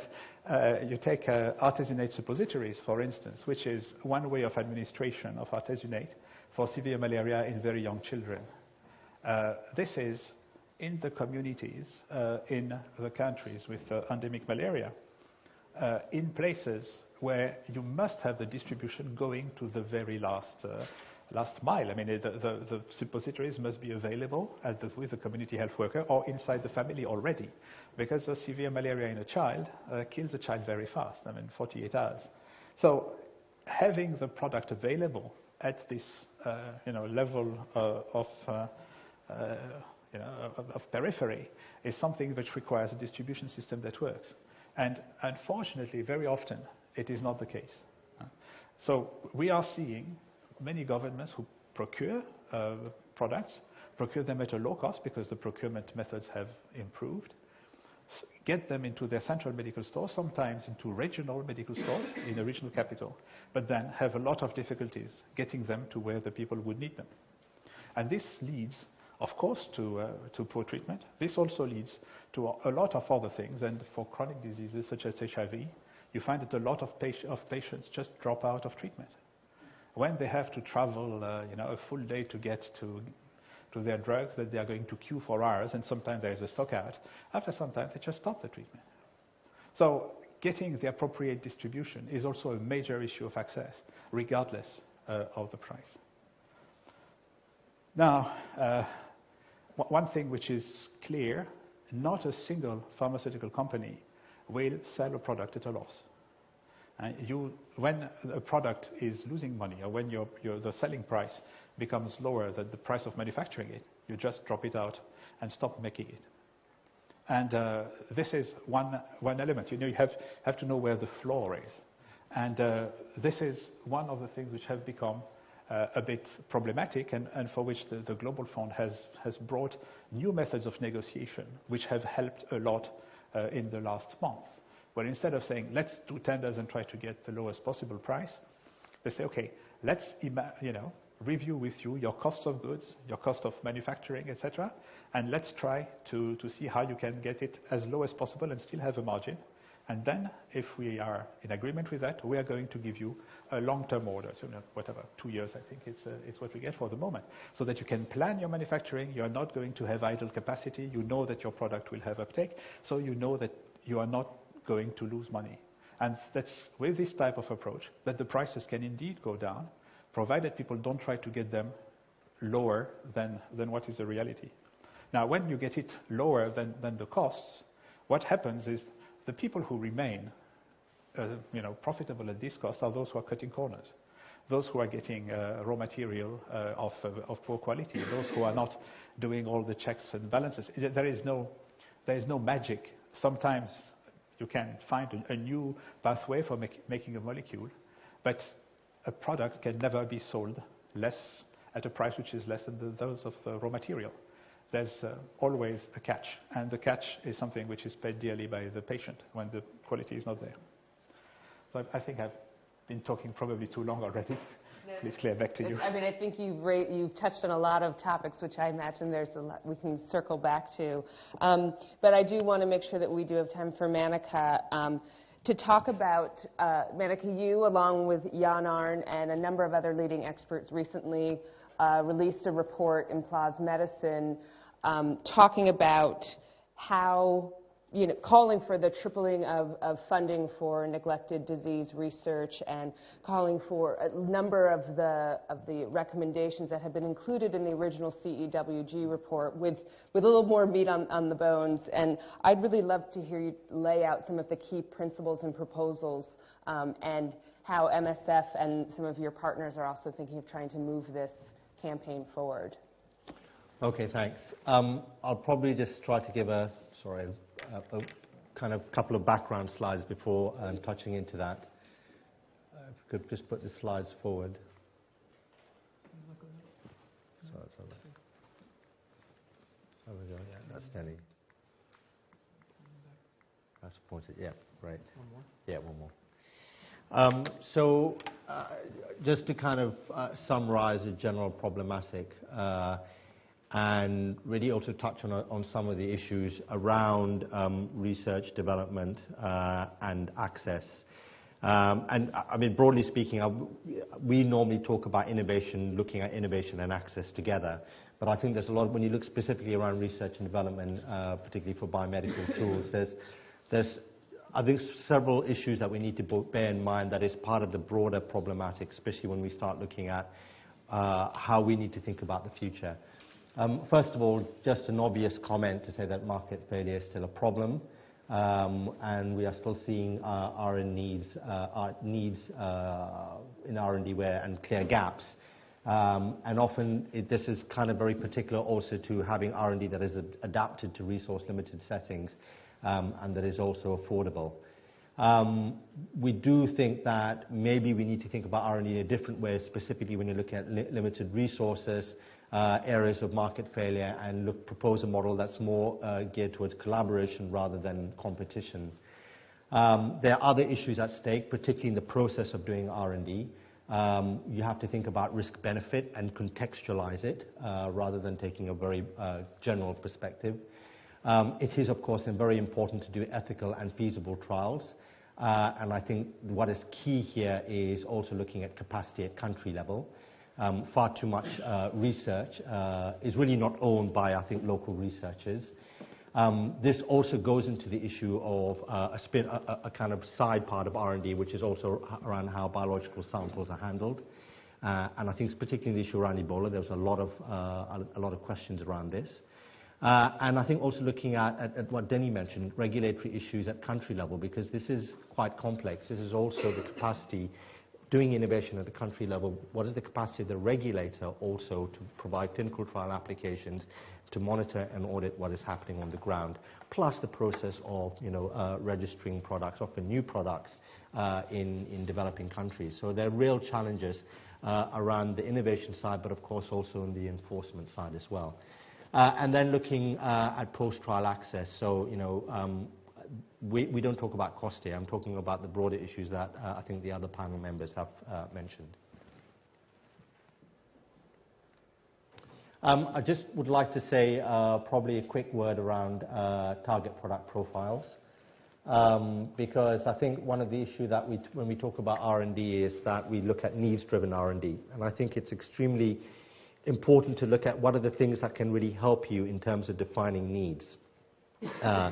uh, you take uh, artesunate suppositories, for instance, which is one way of administration of artesunate for severe malaria in very young children. This is in the communities, in the countries with endemic malaria. uh, in places where you must have the distribution going to the very last uh, last mile. I mean, the, the, the, suppositories must be available the, with the community health worker or inside the family already, because severe malaria in a child uh, kills a child very fast. I mean, 48 hours. So, having the product available at this, uh, you know, level uh, of uh, uh, you know, of, of periphery is something which requires a distribution system that works. And unfortunately, very often, it is not the case. So we are seeing many governments who procure uh, products, procure them at a low cost because the procurement methods have improved, get them into their central medical stores, sometimes into regional medical stores in a regional capital, but then have a lot of difficulties getting them to where the people would need them. And this leads, of course, to, uh, to poor treatment. This also leads to a, lot of other things, and for chronic diseases such as HIV, you find that a lot of, of patients just drop out of treatment when they have to travel, uh, you know, a full day to get to, to their drugs that they are going to queue for hours, and sometimes there is a stock out, after some time they just stop the treatment. So getting the appropriate distribution is also a major issue of access, regardless uh, of the price. Now, uh, one thing which is clear, not a single pharmaceutical company will sell a product at a loss. Uh, you, when a product is losing money or when your, your, the selling price becomes lower than the price of manufacturing it, you just drop it out and stop making it. And uh, this is one, one element. You know, you have, have to know where the floor is. And uh, this is one of the things which have become uh, a bit problematic and, and for which the, the, Global Fund has, has brought new methods of negotiation which have helped a lot uh, in the last month. Well, instead of saying, let's do tenders and try to get the lowest possible price, they say, okay, let's you know, review with you your cost of goods, your cost of manufacturing, etc., and let's try to, to see how you can get it as low as possible and still have a margin. And then, if we are in agreement with that, we are going to give you a long-term order, so whatever, two years, I think it's, uh, it's what we get for the moment, so that you can plan your manufacturing. You are not going to have idle capacity. You know that your product will have uptake, so you know that you are not going to lose money. And that's with this type of approach that the prices can indeed go down, provided people don't try to get them lower than, than what is the reality. Now, when you get it lower than, than the costs, what happens is the people who remain uh, you know, profitable at this cost are those who are cutting corners, those who are getting uh, raw material uh, of, of poor quality, those who are not doing all the checks and balances. There is no, there is no magic. Sometimes you can find a, a new pathway for make, making a molecule, but a product can never be sold less at a price which is less than those of the raw material. There's uh, always a catch, and the catch is something which is paid dearly by the patient when the quality is not there. So I, I think I've been talking probably too long already. *laughs* Please, Claire, back to you. I mean, I think you've, you've touched on a lot of topics, which I imagine there's a lot we can circle back to. Um, but I do want to make sure that we do have time for Manica um, to talk about, uh, Manica, you, along with John-Arne and a number of other leading experts, recently uh, released a report in PLOS Medicine um, talking about how you know, calling for the tripling of, of, funding for neglected disease research and calling for a number of the, of the recommendations that have been included in the original CEWG report with, with a little more meat on, on the bones. And I'd really love to hear you lay out some of the key principles and proposals um, and how MSF and some of your partners are also thinking of trying to move this campaign forward. Okay, thanks. Um, I'll probably just try to give a, sorry, a, kind of couple of background slides before um, touching into that. Uh, if we could just put the slides forward. So Sorry, sorry. There we go. Yeah, that's steady. That's pointed. Yeah, great. One more. Yeah, one more. Um, so, uh, just to kind of uh, summarize the general problematic. And really also touch on, on some of the issues around um, research development uh, and access. Um, and I mean, broadly speaking, I, we normally talk about innovation, looking at innovation and access together. But I think there's a lot, when you look specifically around research and development, uh, particularly for biomedical *laughs* tools, there's, there's I think several issues that we need to bear in mind that is part of the broader problematic, especially when we start looking at uh, how we need to think about the future. Um, first of all, just an obvious comment to say that market failure is still a problem, um, and we are still seeing uh, R&D needs, uh, needs uh, in R&D where and clear gaps. Um, and often it, this is kind of very particular also to having R&D that is ad adapted to resource limited settings um, and that is also affordable. Um, we do think that maybe we need to think about R&D in a different way, specifically when you're looking at li limited resources, uh, areas of market failure, and look, propose a model that's more uh, geared towards collaboration rather than competition. Um, there are other issues at stake, particularly in the process of doing R&D. Um, you have to think about risk benefit and contextualize it uh, rather than taking a very uh, general perspective. Um, it is, of course, very important to do ethical and feasible trials. Uh, and I think what is key here is also looking at capacity at country level. Um, far too much uh, research uh, is really not owned by, I think, local researchers. Um, this also goes into the issue of uh, a, spin, a, a, kind of side part of R&D, which is also around how biological samples are handled. Uh, and I think it's particularly the issue around Ebola, there was a lot of, uh, a lot of questions around this. Uh, and I think also looking at, at, at, what Denis mentioned, regulatory issues at country level, because this is quite complex. This is also the capacity, doing innovation at the country level, what is the capacity of the regulator also to provide clinical trial applications to monitor and audit what is happening on the ground, plus the process of you know, uh, registering products, often new products, uh, in, in developing countries. So there are real challenges uh, around the innovation side, but of course also on the enforcement side as well. Uh, and then looking uh, at post-trial access. So, you know, um, we, we don't talk about cost here. I'm talking about the broader issues that uh, I think the other panel members have uh, mentioned. Um, I just would like to say uh, probably a quick word around uh, target product profiles. Um, because I think one of the issues that we, when we talk about R&D is that we look at needs-driven R&D. And I think it's extremely important to look at what are the things that can really help you in terms of defining needs. Uh,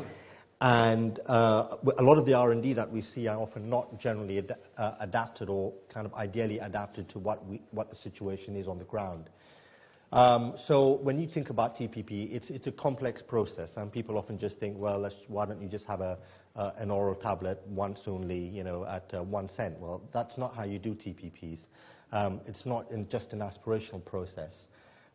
and uh, a lot of the R&D that we see are often not generally ad uh, adapted or kind of ideally adapted to what, we, what the situation is on the ground. Um, so when you think about TPP, it's, it's a complex process, and people often just think, well, why don't you just have a, uh, an oral tablet once only, you know, at uh, one cent? Well, that's not how you do TPPs. Um, it's not just an aspirational process.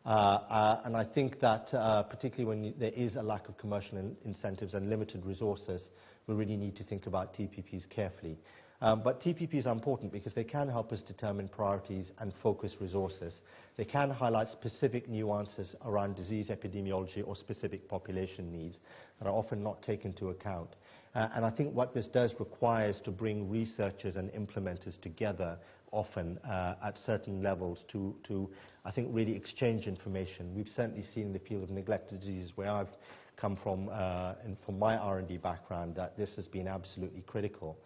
Uh, uh, and I think that uh, particularly when there is a lack of commercial in incentives and limited resources, we really need to think about TPPs carefully. Um, but TPPs are important because they can help us determine priorities and focus resources. They can highlight specific nuances around disease epidemiology or specific population needs that are often not taken into account. And I think what this does require is to bring researchers and implementers together often uh, at certain levels to, to, I think, really exchange information. We've certainly seen in the field of neglected diseases where I've come from, uh, and from my R&D background, that this has been absolutely critical.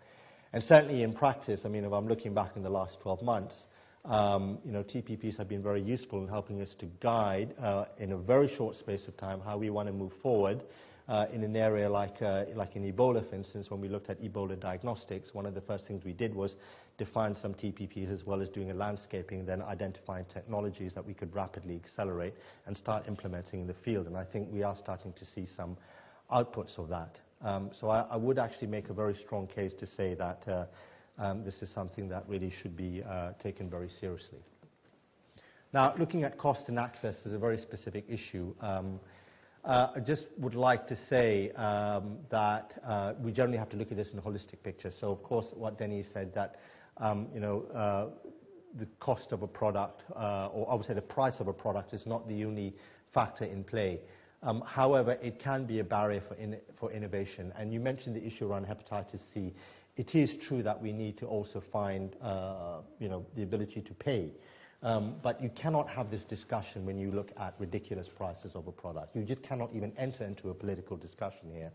And certainly in practice, I mean, if I'm looking back in the last 12 months, um, you know, TPPs have been very useful in helping us to guide uh, in a very short space of time how we want to move forward uh, in an area like, uh, like in Ebola, for instance, when we looked at Ebola diagnostics, one of the first things we did was define some TPPs as well as doing a landscaping, then identifying technologies that we could rapidly accelerate and start implementing in the field. And I think we are starting to see some outputs of that. Um, so I, I, would actually make a very strong case to say that uh, um, this is something that really should be uh, taken very seriously. Now, looking at cost and access is a very specific issue. Um, uh, I just would like to say um, that uh, we generally have to look at this in a holistic picture. So, of course, what Denis said that, um, you know, uh, the cost of a product, uh, or I would say the price of a product is not the only factor in play. Um, however, it can be a barrier for, in, for innovation. And you mentioned the issue around hepatitis C. It is true that we need to also find, uh, you know, the ability to pay. Um, but you cannot have this discussion when you look at ridiculous prices of a product. You just cannot even enter into a political discussion here.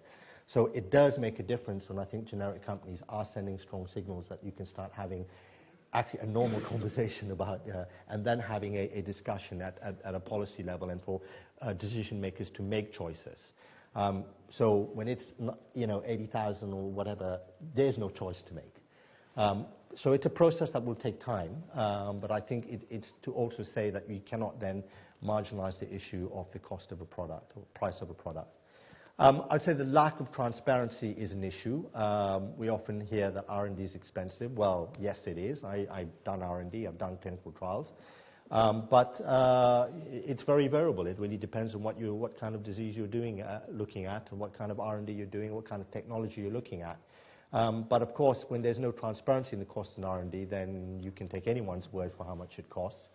So it does make a difference when I think generic companies are sending strong signals that you can start having actually a normal *laughs* conversation about, uh, and then having a, a discussion at, at, at, a policy level and for uh, decision makers to make choices. So when it's not, you know, 80,000 or whatever, there's no choice to make. So it's a process that will take time, but I think it's to also say that we cannot then marginalize the issue of the cost of a product or price of a product. Um, I'd say the lack of transparency is an issue. Um, we often hear that R&D is expensive. Well, yes, it is. I've done R&D, I've done clinical trials. Um, but uh, it's very variable. It really depends on what kind of disease you're doing, uh, looking at, and what kind of R&D you're doing, what kind of technology you're looking at. But of course, when there's no transparency in the cost in R&D, then you can take anyone's word for how much it costs.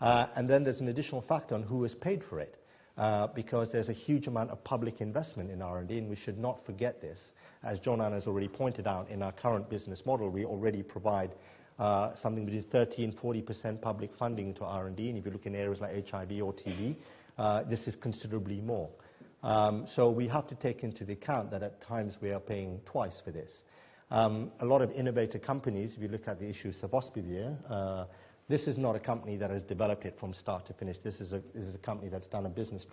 Uh, and then there's an additional factor on who has paid for it, Uh, because there's a huge amount of public investment in R&D, and we should not forget this. As John-Arne has already pointed out, in our current business model, we already provide uh, something between 30%-40% public funding to R&D, and if you look in areas like HIV or TB, uh, this is considerably more. Um, so we have to take into account that at times we are paying twice for this. Um, a lot of innovator companies, if you look at the issue of sofosbuvir, this is not a company that has developed it from start to finish. This is a company that's done a business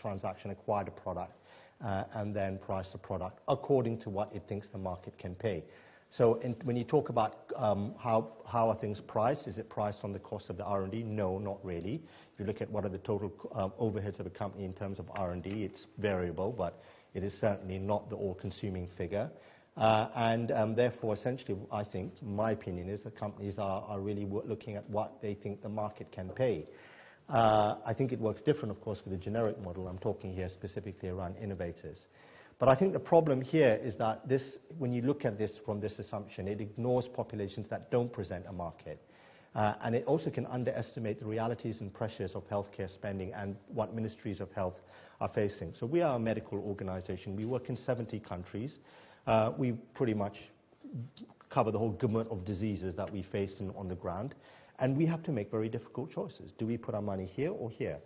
transaction, acquired a product, uh, and then priced the product according to what it thinks the market can pay. So when you talk about um, how are things priced, is it priced on the cost of the R&D? No, not really. If you look at what are the total um, overheads of a company in terms of R&D, it's variable, but it is certainly not the all-consuming figure. Uh, and um, therefore, essentially, I think, my opinion is that companies are really looking at what they think the market can pay. Uh, I think it works different, of course, with the generic model. I'm talking here specifically around innovators. But I think the problem here is that this, when you look at this from this assumption, it ignores populations that don't present a market. Uh, and it also can underestimate the realities and pressures of healthcare spending and what ministries of health are facing. So we are a medical organization. We work in 70 countries. Uh, we pretty much cover the whole gamut of diseases that we face on the ground, and we have to make very difficult choices. Do we put our money here or here?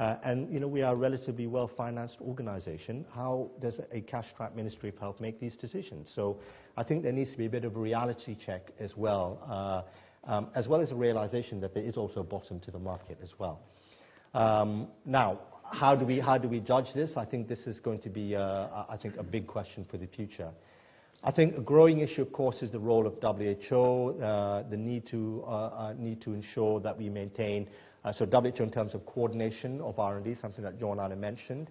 Uh, and, you know, we are a relatively well-financed organization. How does a cash-strapped Ministry of Health make these decisions? So I think there needs to be a bit of a reality check as well, uh, um, as well as a realization that there is also a bottom to the market as well. Um, now, how do we how do we judge this? I think this is going to be, uh, I think, a big question for the future. I think a growing issue, of course, is the role of WHO, uh, the need to uh, uh, need to ensure that we maintain, so WHO in terms of coordination of R&D, something that John John-Arne mentioned,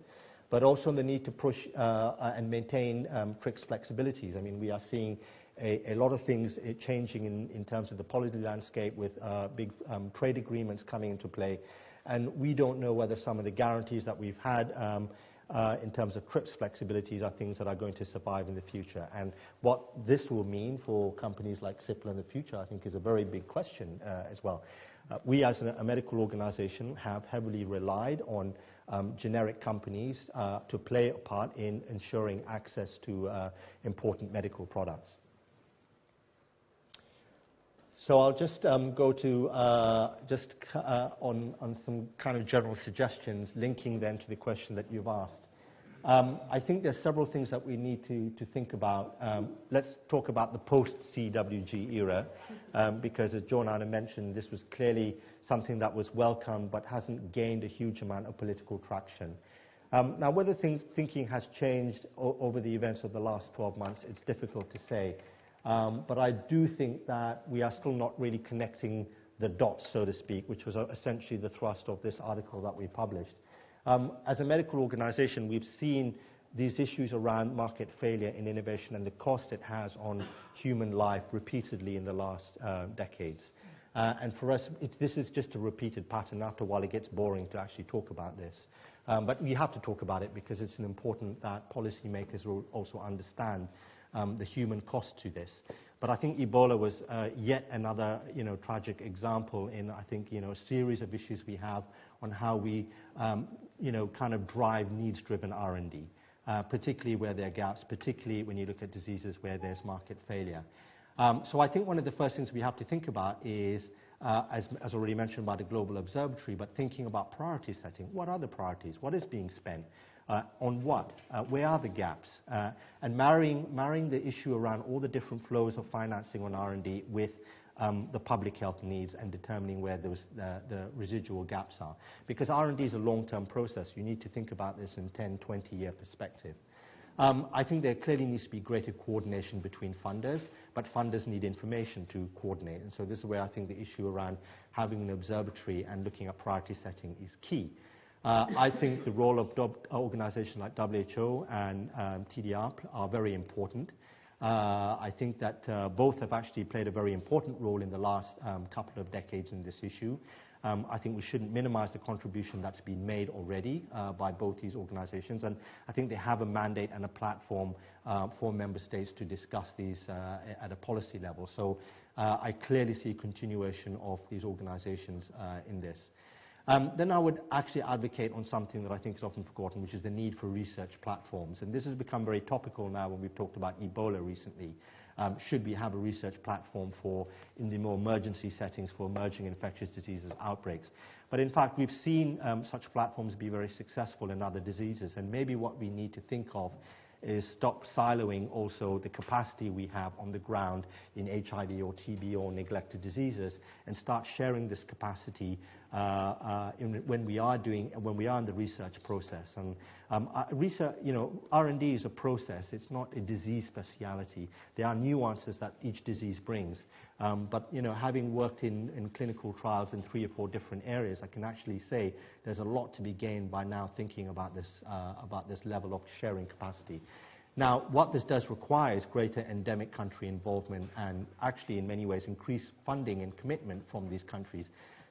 but also the need to push and maintain um, TRIPS flexibilities. I mean, we are seeing a lot of things changing in terms of the policy landscape with big um, trade agreements coming into play. And we don't know whether some of the guarantees that we've had um, uh, in terms of TRIPS flexibilities are things that are going to survive in the future. And what this will mean for companies like Cipla in the future, I think, is a very big question uh, as well. Uh, we, as a medical organization, have heavily relied on um, generic companies to play a part in ensuring access to important medical products. So I'll just um, go to uh, just uh, on on some kind of general suggestions, linking then to the question that you've asked. Um, I think there's several things that we need to to think about. Um, let's talk about the post-CWG era, because as John-Arne mentioned, this was clearly something that was welcome but hasn't gained a huge amount of political traction. Now, whether thinking has changed over the events of the last 12 months, it's difficult to say. Um, but I do think that we are still not really connecting the dots, so to speak, which was uh, essentially the thrust of this article that we published. Um, as a medical organization, we've seen these issues around market failure in innovation and the cost it has on human life repeatedly in the last uh, decades. Uh, and for us, this is just a repeated pattern. After a while, it gets boring to actually talk about this. Um, but we have to talk about it because it's important that policymakers will also understand Um, the human cost to this. But I think Ebola was uh, yet another, you know, tragic example in, I think, you know, a series of issues we have on how we, um, you know, kind of drive needs-driven R&D, uh, particularly where there are gaps, particularly when you look at diseases where there's market failure. Um, so I think one of the first things we have to think about is, uh, as already mentioned by the Global Observatory, but thinking about priority setting. What are the priorities? What is being spent on what? Where are the gaps? And marrying the issue around all the different flows of financing on R&D with um, the public health needs and determining where those, the, the residual gaps are. Because R&D is a long-term process. You need to think about this in 10, 20-year perspective. Um, I think there clearly needs to be greater coordination between funders, but funders need information to coordinate. And so this is where I think the issue around having an observatory and looking at priority setting is key. Uh, I think the role of organizations like WHO and um, TDR are very important. Uh, I think that uh, both have actually played a very important role in the last um, couple of decades in this issue. Um, I think we shouldn't minimize the contribution that's been made already uh, by both these organizations. And I think they have a mandate and a platform uh, for member states to discuss these uh, at a policy level. So uh, I clearly see a continuation of these organizations uh, in this. Um, then I would actually advocate on something that I think is often forgotten, which is the need for research platforms. And this has become very topical now when we've talked about Ebola recently. Um, should we have a research platform for, in the more emergency settings, for emerging infectious diseases outbreaks? But in fact, we've seen um, such platforms be very successful in other diseases, and maybe what we need to think of is stop siloing also the capacity we have on the ground in HIV or TB or neglected diseases and start sharing this capacity when we are doing when we are in the research process. And um, uh, research, you know, R&D is a process. It's not a disease speciality. There are nuances that each disease brings. Um, but you know, having worked in, in clinical trials in three or four different areas, I can actually say there's a lot to be gained by now thinking about this uh, about this level of sharing capacity. Now, what this does require is greater endemic country involvement and actually, in many ways, increased funding and commitment from these countries.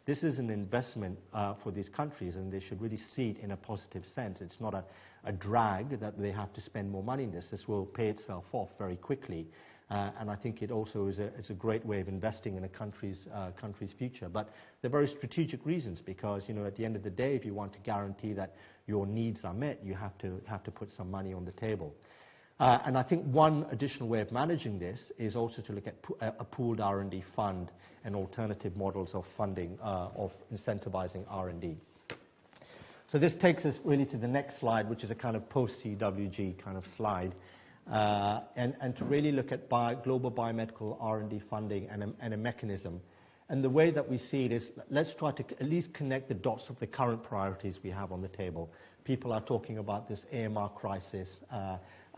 This is an investment uh, for these countries, and they should really see it in a positive sense. It's not a, a drag that they have to spend more money in this. This will pay itself off very quickly. Uh, and I think it also is a, is a, great way of investing in a country's, uh, country's future. But there are very strategic reasons because, you know, at the end of the day, if you want to guarantee that your needs are met, you have to, have to put some money on the table. Uh, and I think one additional way of managing this is also to look at uh, a pooled R&D fund and alternative models of funding, uh, of incentivizing R&D. So this takes us really to the next slide, which is a kind of post-CWG kind of slide, and, and, to really look at global biomedical R&D funding and a, mechanism. And the way that we see it is, let's try to at least connect the dots of the current priorities we have on the table. People are talking about this AMR crisis,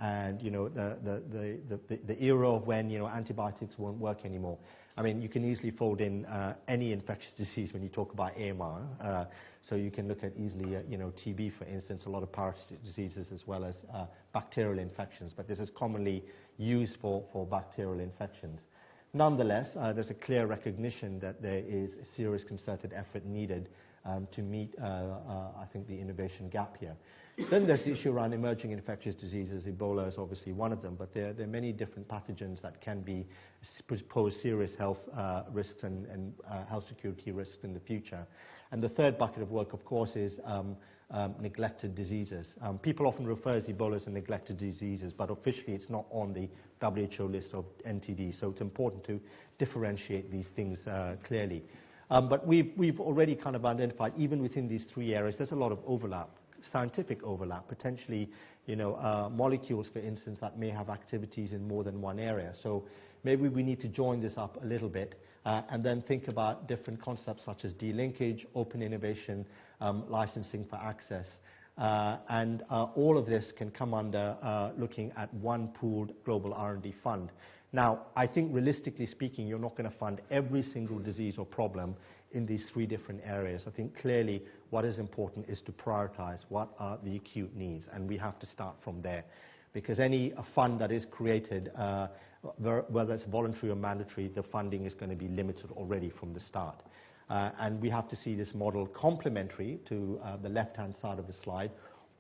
and you know the, the, the, the, era of when you know antibiotics won't work anymore. I mean, you can easily fold in uh, any infectious disease when you talk about AMR. Uh, so you can look at easily, uh, you know, TB, for instance, a lot of parasitic diseases as well as uh, bacterial infections. But this is commonly used for, for bacterial infections. Nonetheless, uh, there's a clear recognition that there is a serious concerted effort needed um, to meet, uh, I think, the innovation gap here. Then there's the issue around emerging infectious diseases. Ebola is obviously one of them, but there, there are many different pathogens that can be pose serious health uh, risks and, and uh, health security risks in the future. And the third bucket of work, of course, is um, um, neglected diseases. Um, people often refer to Ebola as a neglected diseases, but officially it's not on the WHO list of NTD, so it's important to differentiate these things uh, clearly. Um, but we've, we've already kind of identified, even within these three areas, there's a lot of overlap scientific overlap, potentially you know, uh, molecules, for instance, that may have activities in more than one area. So maybe we need to join this up a little bit uh, and then think about different concepts such as delinkage, open innovation, um, licensing for access. Uh, and uh, all of this can come under uh, looking at one pooled global R&D fund. Now, I think realistically speaking, you're not going to fund every single disease or problem in these three different areas. I think clearly what is important is to prioritize what are the acute needs, and we have to start from there. Because any fund that is created, uh, whether it's voluntary or mandatory, the funding is going to be limited already from the start. Uh, and we have to see this model complementary to uh, the left-hand side of the slide,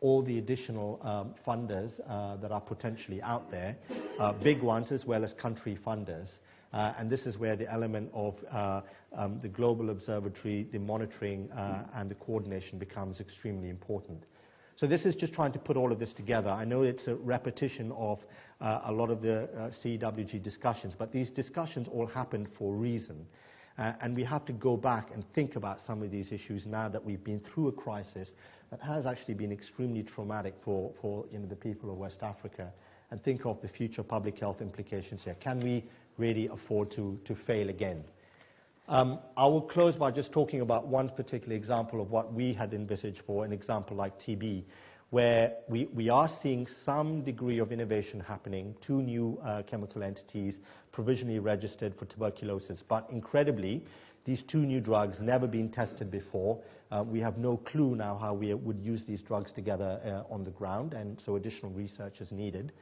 all the additional um, funders uh, that are potentially out there, uh, big ones as well as country funders, and this is where the element of uh, um, the global observatory, the monitoring, uh, and the coordination becomes extremely important. So this is just trying to put all of this together. I know it's a repetition of uh, a lot of the uh, CWG discussions, but these discussions all happened for a reason. Uh, and we have to go back and think about some of these issues now that we've been through a crisis that has actually been extremely traumatic for, for you know, the people of West Africa and think of the future public health implications here. Can we really afford to, to fail again. Um, I will close by just talking about one particular example of what we had envisaged for an example like TB, where we, we are seeing some degree of innovation happening, two new uh, chemical entities provisionally registered for tuberculosis. But incredibly, these two new drugs never been tested before. Uh, we have no clue now how we would use these drugs together uh, on the ground, and so additional research is needed.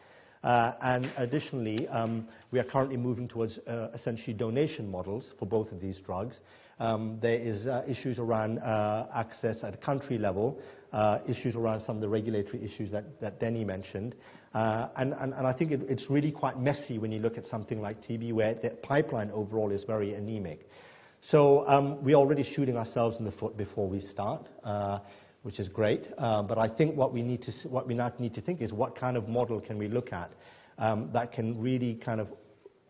Uh, and additionally, um, we are currently moving towards uh, essentially donation models for both of these drugs. Um, there is uh, issues around uh, access at a country level, issues around some of the regulatory issues that, that Denis mentioned. Uh, and, and, and I think it, it's really quite messy when you look at something like TB, where the pipeline overall is very anemic. So um, we're already shooting ourselves in the foot before we start, uh, which is great. Uh, but I think what we, need to, what we now need to think is what kind of model can we look at um, that can really kind of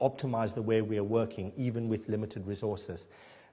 optimize the way we are working, even with limited resources.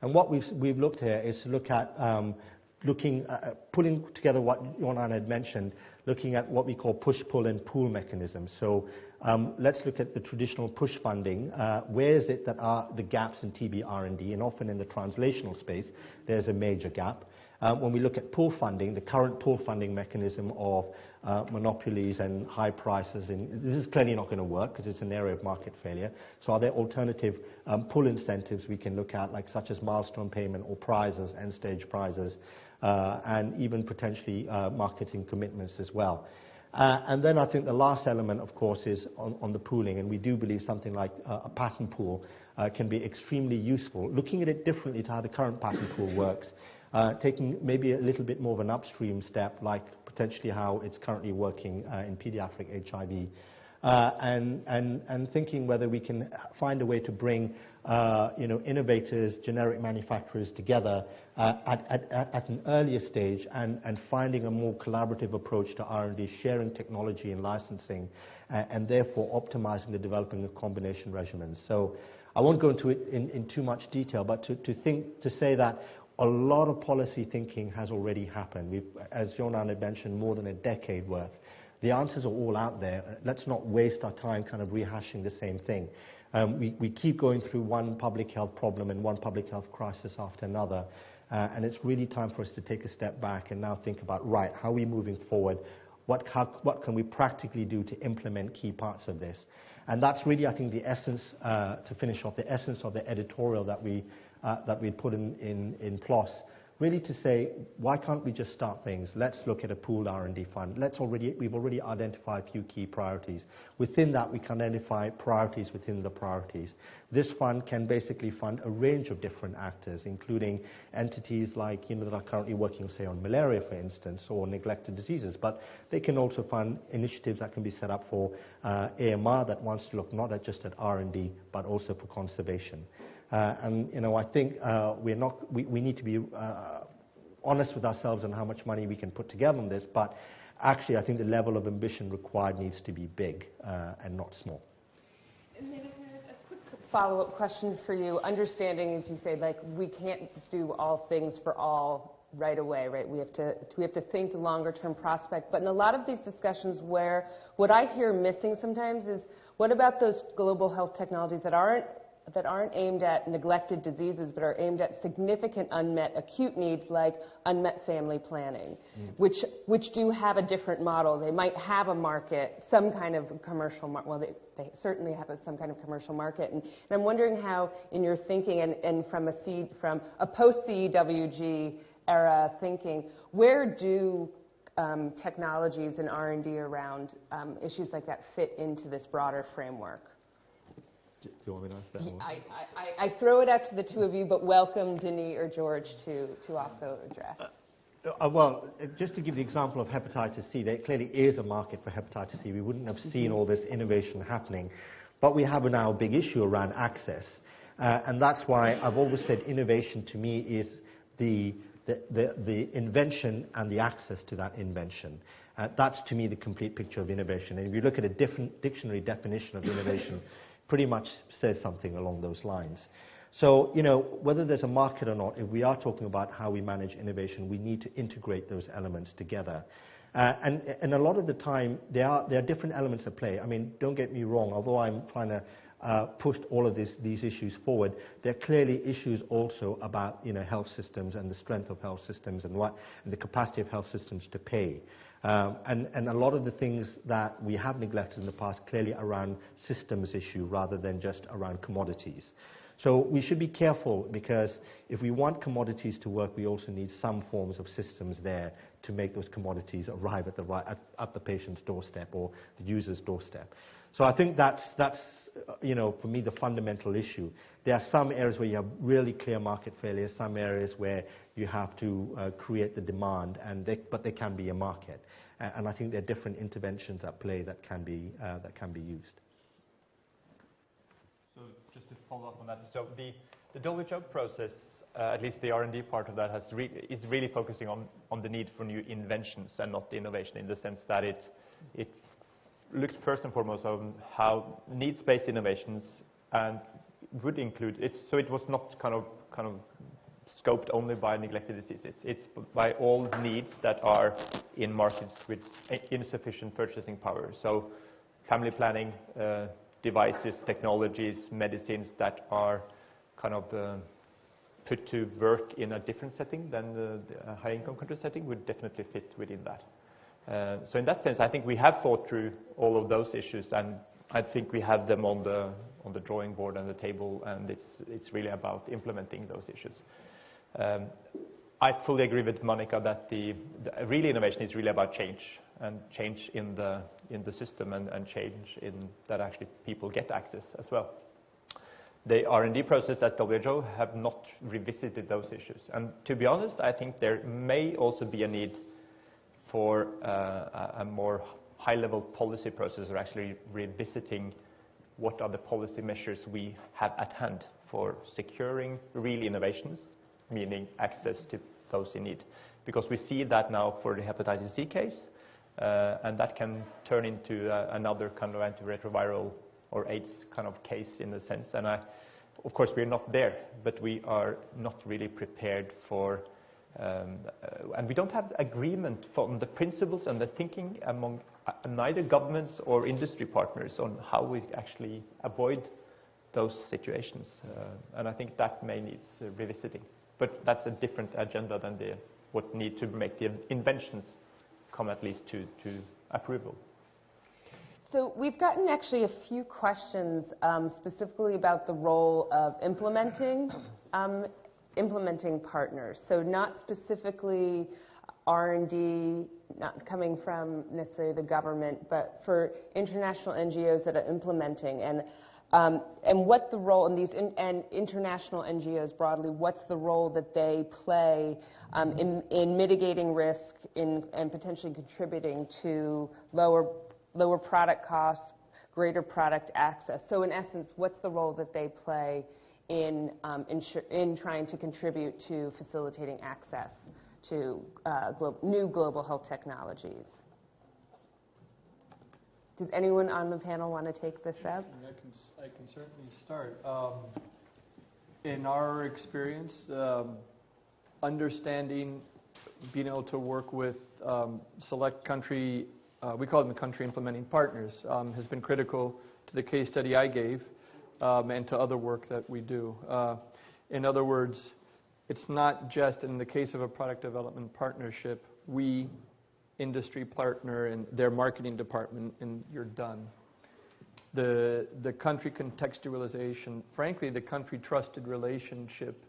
And what we've, we've looked here is to look at um, looking, uh, pulling together what John-Arne had mentioned, looking at what we call push-pull and pool mechanisms. So um, let's look at the traditional push funding. Uh, where is it that are the gaps in TB R&D? And often in the translational space, there's a major gap. Uh, when we look at pull funding, the current pull funding mechanism of uh, monopolies and high prices, and this is clearly not going to work because it's an area of market failure. So are there alternative um, pull incentives we can look at, like such as milestone payment or prizes, end stage prizes, uh, and even potentially uh, marketing commitments as well. Uh, and then I think the last element, of course, is on, on the pooling, and we do believe something like uh, a patent pool uh, can be extremely useful. Looking at it differently to how the current patent pool works, uh, taking maybe a little bit more of an upstream step, like potentially how it's currently working in pediatric HIV, and, and, and thinking whether we can find a way to bring uh, you know, innovators, generic manufacturers together uh, at, at, at, an earlier stage and, and, finding a more collaborative approach to R&D, sharing technology and licensing, uh, and therefore optimizing the developing of combination regimens. So I won't go into it in, in too much detail, but to, to, think, to say that a lot of policy thinking has already happened. We've, as John-Arne had mentioned, more than a decade worth. The answers are all out there. Let's not waste our time kind of rehashing the same thing. Um, we, we, keep going through one public health problem and one public health crisis after another. Uh, and it's really time for us to take a step back and now think about, right, how are we moving forward? What, how, what can we practically do to implement key parts of this? And that's really, I think, the essence, uh, to finish off, the essence of the editorial that we, uh, that we put in, in, in PLOS really to say, why can't we just start things? Let's look at a pooled R&D fund. Let's already, we've already identified a few key priorities. Within that, we can identify priorities within the priorities. This fund can basically fund a range of different actors, including entities like, you know, that are currently working, say, on malaria, for instance, or neglected diseases. But they can also fund initiatives that can be set up for uh, AMR that wants to look not at just at R&D, but also for conservation. Uh, and you know, I think uh, we're not, we, we need to be uh, honest with ourselves on how much money we can put together on this, but actually I think the level of ambition required needs to be big and not small. And a quick follow-up question for you. Understanding, as you say, like we can't do all things for all right away, right? We have to we have to think longer term prospect. But in a lot of these discussions where what I hear missing sometimes is what about those global health technologies that aren't that aren't aimed at neglected diseases, but are aimed at significant unmet acute needs like unmet family planning, mm. which, which do have a different model. They might have a market, some kind of commercial market. Well, they, they certainly have a, some kind of commercial market. And, and, I'm wondering how, in your thinking and, and from a from a post-CEWG era thinking, where do um, technologies and R&D around um, issues like that fit into this broader framework? Do you want me to answer that one? I, I, I throw it out to the two of you, but welcome Denis or George to, to also address. Uh, uh, well, uh, just to give the example of hepatitis C, there clearly is a market for hepatitis C. We wouldn't have seen mm-hmm. all this innovation happening. But we have now a big issue around access. Uh, and that's why I've always said innovation to me is the, the, the, the invention and the access to that invention. Uh, that's to me the complete picture of innovation. And if you look at a different dictionary definition of innovation, *laughs* pretty much says something along those lines. So, you know, whether there's a market or not, if we are talking about how we manage innovation, we need to integrate those elements together. Uh, and, and a lot of the time, there are, there are different elements at play. I mean, don't get me wrong, although I'm trying to uh, all of this, these issues forward. There are clearly issues also about you know, health systems and the strength of health systems and, what, and the capacity of health systems to pay. Um, and, and a lot of the things that we have neglected in the past clearly around systems issue rather than just around commodities. So we should be careful because if we want commodities to work, we also need some forms of systems there to make those commodities arrive at the, right, at, at the patient's doorstep or the user's doorstep. So I think that's, that's, you know, for me, the fundamental issue. There are some areas where you have really clear market failures, some areas where you have to uh, create the demand, and they, but there can be a market. And I think there are different interventions at play that can be, uh, that can be used. So just to follow up on that, so the, the WHO process, uh, at least the R&D part of that, has re is really focusing on, on the need for new inventions and not the innovation in the sense that it, it looks first and foremost on how needs-based innovations and would include it. So it was not kind of kind of scoped only by neglected diseases. It's by all needs that are in markets with insufficient purchasing power. So family planning, uh, devices, technologies, medicines that are kind of uh, put to work in a different setting than the, the high-income country setting would definitely fit within that. Uh, so in that sense, I think we have thought through all of those issues, and I think we have them on the on the drawing board and the table, and it's it's really about implementing those issues. Um, I fully agree with Manica that the, the real innovation is really about change and change in the in the system and, and change in that actually people get access as well. The R&D process at WHO have not revisited those issues, and to be honest, I think there may also be a need for uh, a more high-level policy process or actually revisiting what are the policy measures we have at hand for securing real innovations, meaning access to those in need. Because we see that now for the hepatitis C case, uh, and that can turn into uh, another kind of antiretroviral or AIDS kind of case in a sense. And I, of course, we're not there, but we are not really prepared for um, uh, and we don't have agreement on the principles and the thinking among uh, neither governments or industry partners on how we actually avoid those situations. Uh, and I think that may need revisiting. But that's a different agenda than the, what need to make the inventions come at least to, to approval. So we've gotten actually a few questions um, specifically about the role of implementing um, implementing partners. So not specifically R&D, not coming from necessarily the government, but for international NGOs that are implementing and um, and what the role in these in, and international NGOs broadly, what's the role that they play um, in, in mitigating risk in, and potentially contributing to lower lower product costs, greater product access. So in essence, what's the role that they play in, um, in trying to contribute to facilitating access to uh, glo new global health technologies. Does anyone on the panel want to take this up? I can, I can certainly start. Um, in our experience, um, understanding, being able to work with um, select country, uh, we call them the country implementing partners, um, has been critical to the case study I gave um, and to other work that we do. Uh, in other words, it's not just in the case of a product development partnership, we, industry partner, and their marketing department, and you're done. The, the country contextualization, frankly, the country trusted relationship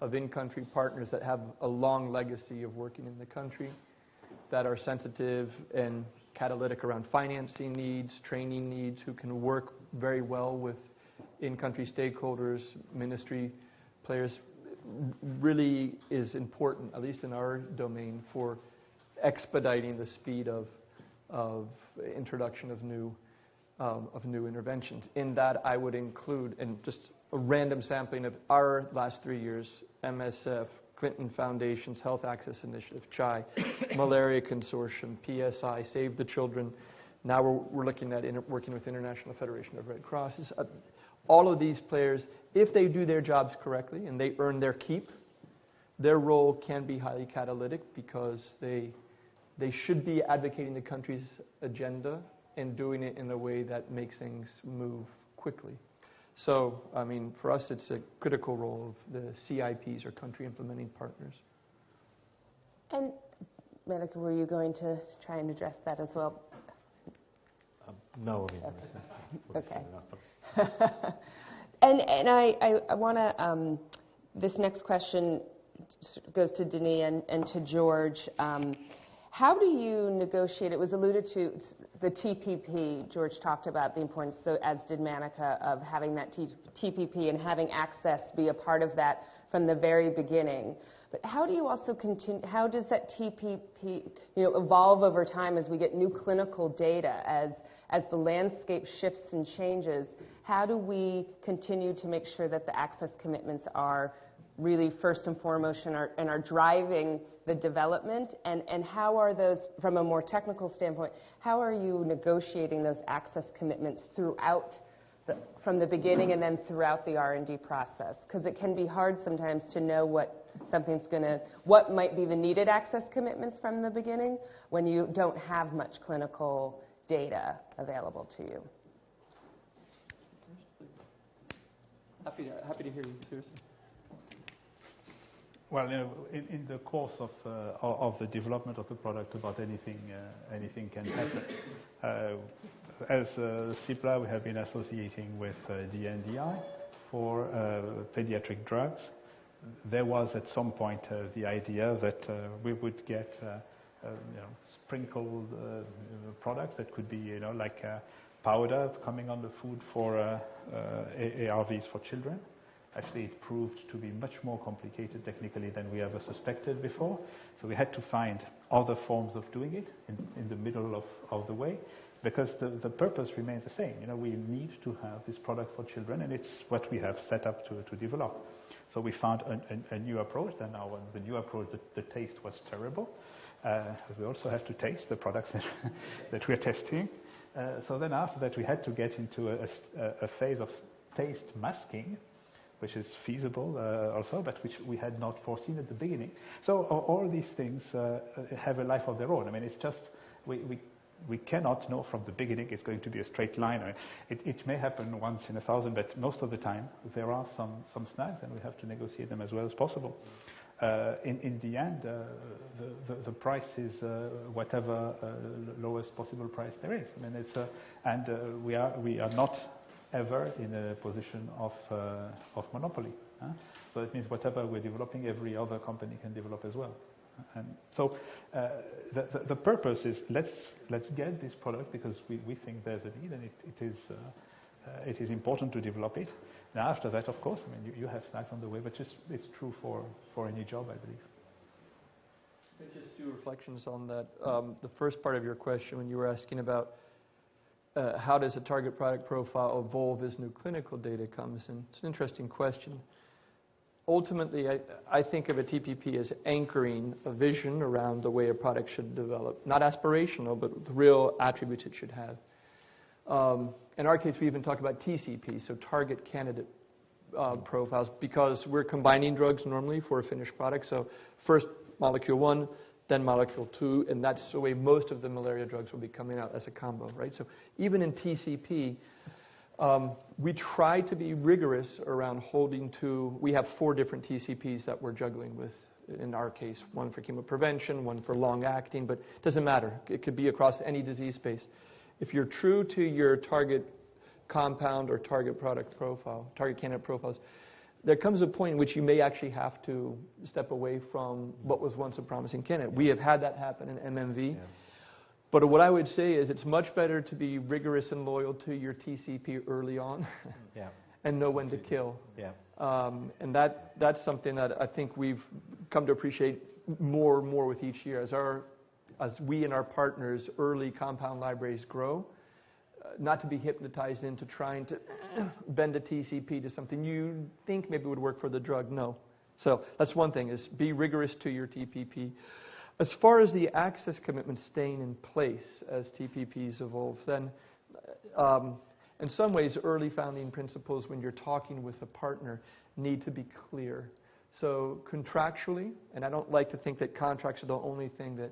of in-country partners that have a long legacy of working in the country, that are sensitive and catalytic around financing needs, training needs, who can work very well with in-country stakeholders, ministry players, really is important, at least in our domain, for expediting the speed of, of introduction of new, um, of new interventions. In that, I would include, and just a random sampling of our last three years, MSF, Clinton Foundation's Health Access Initiative, CHAI, *coughs* Malaria Consortium, PSI, Save the Children. Now we're, we're looking at inter- working with International Federation of Red Crosses. Uh, all of these players, if they do their jobs correctly and they earn their keep, their role can be highly catalytic because they, they should be advocating the country's agenda and doing it in a way that makes things move quickly. So, I mean, for us, it's a critical role of the CIPs or country implementing partners. And Manica, were you going to try and address that as well? Um, no, I mean, Okay. that's- that's enough. And, and I, I, I want to, um, this next question goes to Denis and, and to George. Um, how do you negotiate, it was alluded to, the TPP, George talked about the importance, so as did Manica, of having that TPP and having access be a part of that from the very beginning. But how do you also continue, how does that TPP, you know, evolve over time as we get new clinical data, as, as the landscape shifts and changes? How do we continue to make sure that the access commitments are really first and foremost and are, and are driving the development? And, and how are those, from a more technical standpoint, how are you negotiating those access commitments throughout the, from the beginning and then throughout the R&D process? Because it can be hard sometimes to know what something's going to, what might be the needed access commitments from the beginning when you don't have much clinical data available to you. Happy to, happy to hear you, seriously. Well, in, the course of, uh, of the development of the product, about anything, uh, anything can happen. Uh, as uh, CIPLA, we have been associating with uh, DNDi for uh, pediatric drugs. There was at some point the idea that we would get sprinkled products that could be, you know, like powder coming on the food for ARVs for children. Actually, it proved to be much more complicated technically than we ever suspected before. So we had to find other forms of doing it in, in the middle of, of the way because the, the purpose remains the same. You know, we need to have this product for children and it's what we have set up to, to develop. So we found a, a, new approach. Then now the new approach, the, the taste was terrible. Uh, we also have to taste the products *laughs* that, we're testing. Uh, so then after that, we had to get into a, a phase of taste masking, which is feasible uh, also, but which we had not foreseen at the beginning. So all these things uh, have a life of their own. I mean, it's just we, we, we cannot know from the beginning it's going to be a straight line. I mean, It, it may happen once in a thousand, but most of the time there are some, some snags, and we have to negotiate them as well as possible. Uh, in, in the end, uh, the, the, the price is uh, whatever uh, lowest possible price there is. I mean, it's, uh, and uh, we, are, we are not ever in a position of, uh, of monopoly. So it means whatever we're developing, every other company can develop as well. And so uh, the, the, the purpose is let's, let's get this product because we, we think there's a need and it, it, is, uh, uh, it is important to develop it. Now after that, of course, I mean, you, you have snacks on the way, but just, it's true for, for any job, I believe. Just two reflections on that. Um, The first part of your question, when you were asking about uh, how does a target product profile evolve as new clinical data comes in, it's an interesting question. Ultimately, I I think of a TPP as anchoring a vision around the way a product should develop, not aspirational, but the real attributes it should have. Um, In our case, we even talk about TCP, so target candidate uh, profiles, because we're combining drugs normally for a finished product. So first molecule one, then molecule two, and that's the way most of the malaria drugs will be coming out as a combo, right? So even in TCP, um, we try to be rigorous around holding to, we have four different TCPs that we're juggling with in our case, one for chemoprevention, one for long acting, but it doesn't matter. It could be across any disease space. If you're true to your target compound or target product profile, target candidate profiles, there comes a point in which you may actually have to step away from what was once a promising candidate. We have had that happen in MMV. But what I would say is it's much better to be rigorous and loyal to your TCP early on *laughs* Yeah, and know when to kill. yeah. Um, and that, that's something that I think we've come to appreciate more and more with each year. As, our, as we and our partners' early compound libraries grow, not to be hypnotized into trying to *clears throat* bend a TCP to something you think maybe would work for the drug. No. So that's one thing, is be rigorous to your TPP. As far as the access commitment staying in place as TPPs evolve, then um, in some ways, early founding principles when you're talking with a partner need to be clear. So contractually, and I don't like to think that contracts are the only thing that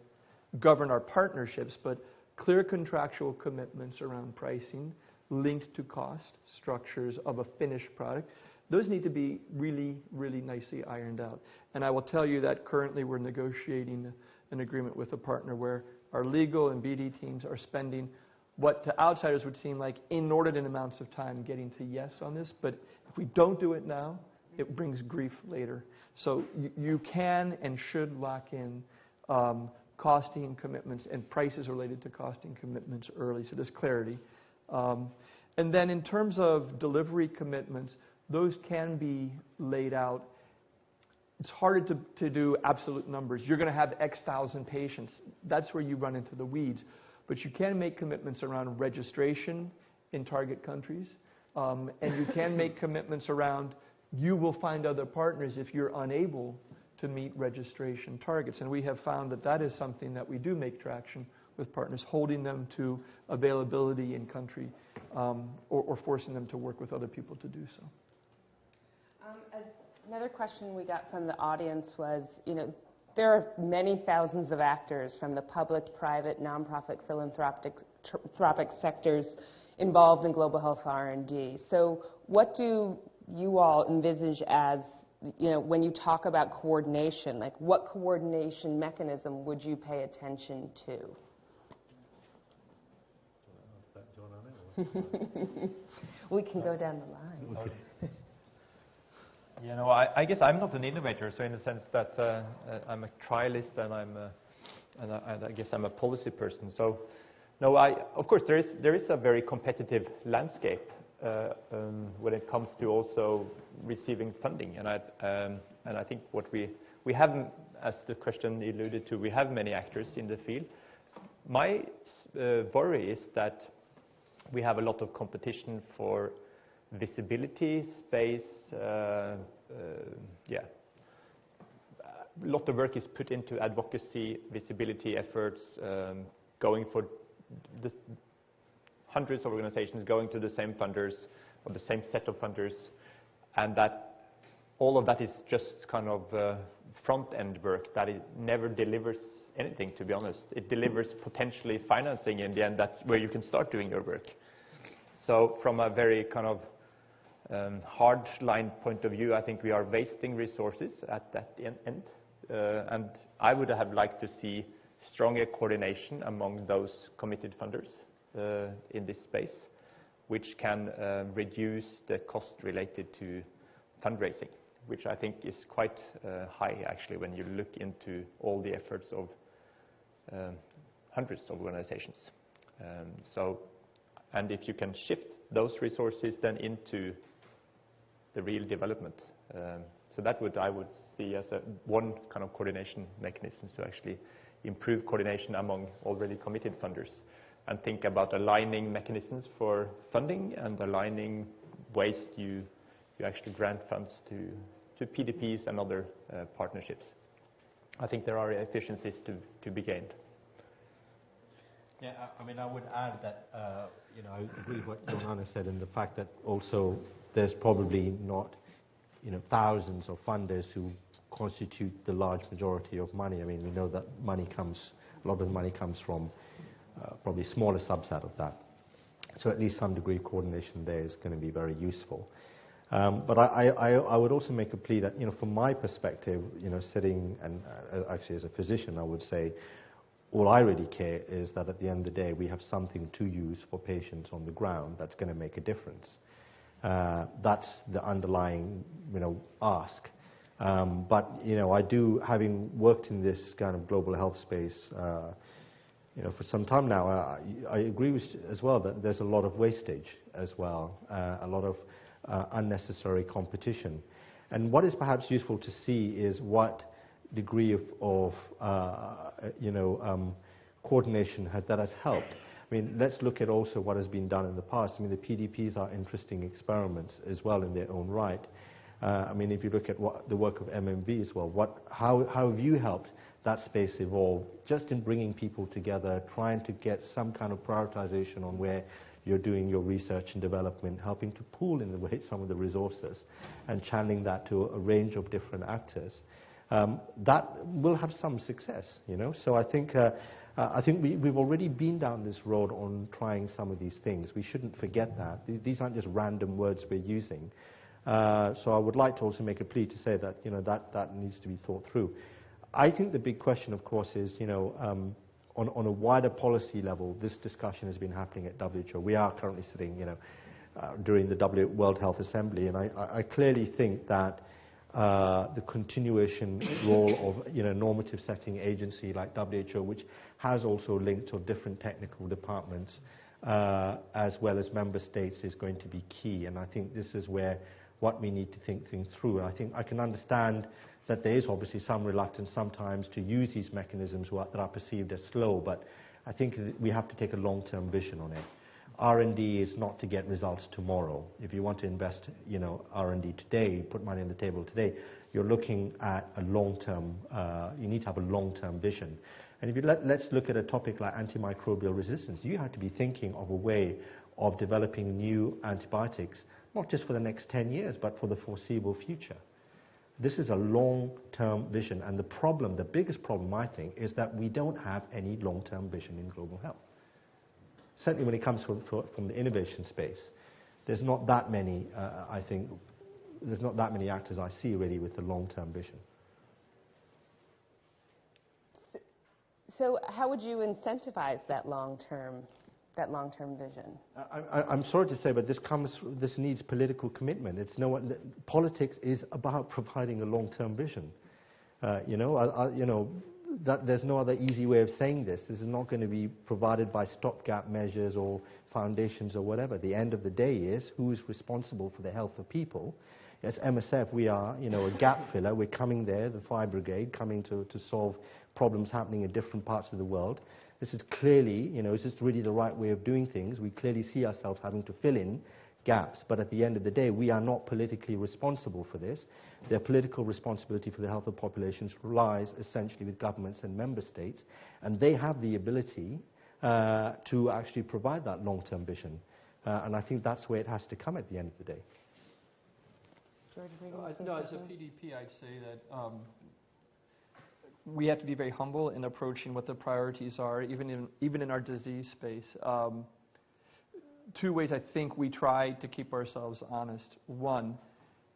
govern our partnerships, but clear contractual commitments around pricing, linked to cost structures of a finished product. Those need to be really, really nicely ironed out. And I will tell you that currently we're negotiating an agreement with a partner where our legal and BD teams are spending what to outsiders would seem like inordinate amounts of time getting to yes on this. But if we don't do it now, it brings grief later. So you, can and should lock in um, costing commitments and prices related to costing commitments early, so there's clarity. Um, and then in terms of delivery commitments, those can be laid out. It's harder to, to do absolute numbers. You're going to have X thousand patients. That's where you run into the weeds. But you can make commitments around registration in target countries, um, and you can make commitments around you will find other partners if you're unable to meet registration targets. And we have found that that is something that we do make traction with partners, holding them to availability in country um, or, or, forcing them to work with other people to do so. Um, another question we got from the audience was, you know, there are many thousands of actors from the public, private, nonprofit, philanthropic sectors involved in global health R&D. So what do you all envisage as, you know, when you talk about coordination, like what coordination mechanism would you pay attention to? *laughs* we can go down the line. You know, I, I, guess I'm not an innovator, so in the sense that uh, uh, I'm a trialist and I'm a, and I, and I, guess I'm a policy person. So, no, I, of course there is there is a very competitive landscape uh, when it comes to also receiving funding, and I um, and I think what we we have, as the question alluded to, we have many actors in the field. My uh, worry is that we have a lot of competition for visibility, space, uh, uh, yeah. A lot of work is put into advocacy, visibility efforts, um, going for the hundreds of organizations going to the same funders or the same set of funders, and that all of that is just kind of uh, front-end work that never delivers anything, to be honest. It delivers potentially financing in the end, that's where you can start doing your work. So from a very kind of um, hard line point of view, I think we are wasting resources at that end. Uh, and I would have liked to see stronger coordination among those committed funders in this space, which can uh, reduce the cost related to fundraising, which I think is quite uh, high actually when you look into all the efforts of um, hundreds of organizations. Um, so, and if you can shift those resources then into the real development. Um, so that would, I would see as one kind of coordination mechanism to actually improve coordination among already committed funders and think about aligning mechanisms for funding and aligning ways you, you actually grant funds to, to PDPs and other uh, partnerships. I think there are efficiencies to, to be gained. Yeah, I, mean, I would add that, uh, you know, I agree with what John-Arne said and the fact that also there's probably not, you know, thousands of funders who constitute the large majority of money. I mean, we know that money comes, a lot of the money comes from probably a smaller subset of that. So at least some degree of coordination there is going to be very useful. Um, but I, I, I, would also make a plea that, you know, from my perspective, you know, sitting and uh, actually as a physician, I would say all I really care is that at the end of the day, we have something to use for patients on the ground that's going to make a difference. Uh, that's the underlying, you know, ask. Um, but, you know, I do, having worked in this kind of global health space, uh, you know, for some time now, I, I agree with as well that there's a lot of wastage as well, uh, a lot of uh, unnecessary competition. And what is perhaps useful to see is what degree of, of uh, you know, um, coordination has, that has helped. I mean, let's look at also what has been done in the past. I mean, the PDPs are interesting experiments as well in their own right. Uh, I mean, if you look at what, the work of MMV as well, what, how, how have you helped that space evolve just in bringing people together, trying to get some kind of prioritization on where you're doing your research and development, helping to pool in the way some of the resources and channeling that to a range of different actors. Um, that will have some success, you know. So I think uh, I think we, we've already been down this road on trying some of these things. We shouldn't forget that. These, these aren't just random words we're using. Uh, so I would like to also make a plea to say that, you know, that, that needs to be thought through. I think the big question, of course, is, you know, um, on, on a wider policy level, this discussion has been happening at WHO. We are currently sitting, you know, uh, during the w World Health Assembly, and I, I clearly think that uh, the continuation *coughs* role of you know, normative setting agency like WHO, which has also linked to different technical departments, uh, as well as member states, is going to be key. And I think this is where what we need to think things through. I think I can understand that there is obviously some reluctance sometimes to use these mechanisms that are perceived as slow, but I think we have to take a long-term vision on it. R&D is not to get results tomorrow. If you want to invest, you know, R&D today, put money on the table today, you're looking at a long-term, uh, you need to have a long-term vision. And if you let, let's look at a topic like antimicrobial resistance, you have to be thinking of a way of developing new antibiotics, not just for the next 10 years, but for the foreseeable future. This is a long-term vision, and the problem, the biggest problem, I think, is that we don't have any long-term vision in global health certainly when it comes from, from the innovation space, there's not that many, uh, I think, there's not that many actors I see really with the long-term vision. So, so, how would you incentivize that long-term, that long-term vision? I, am sorry to say, but this comes, this needs political commitment. It's no, politics is about providing a long-term vision. Uh, you know, I, I, you know, that there's no other easy way of saying this. This is not going to be provided by stopgap measures or foundations or whatever. The end of the day is who is responsible for the health of people. As MSF, we are, you know, a gap filler. We're coming there, the fire brigade, coming to, to solve problems happening in different parts of the world. This is clearly, you know, is this really the right way of doing things? We clearly see ourselves having to fill in gaps. But at the end of the day, we are not politically responsible for this. Their political responsibility for the health of populations lies essentially with governments and member states, and they have the ability uh, to actually provide that long-term vision. Uh, and I think that's where it has to come at the end of the day. George, no, no, as a PDP, I'd say that um, we have to be very humble in approaching what the priorities are, even in, even in our disease space. Um, two ways I think we try to keep ourselves honest. One,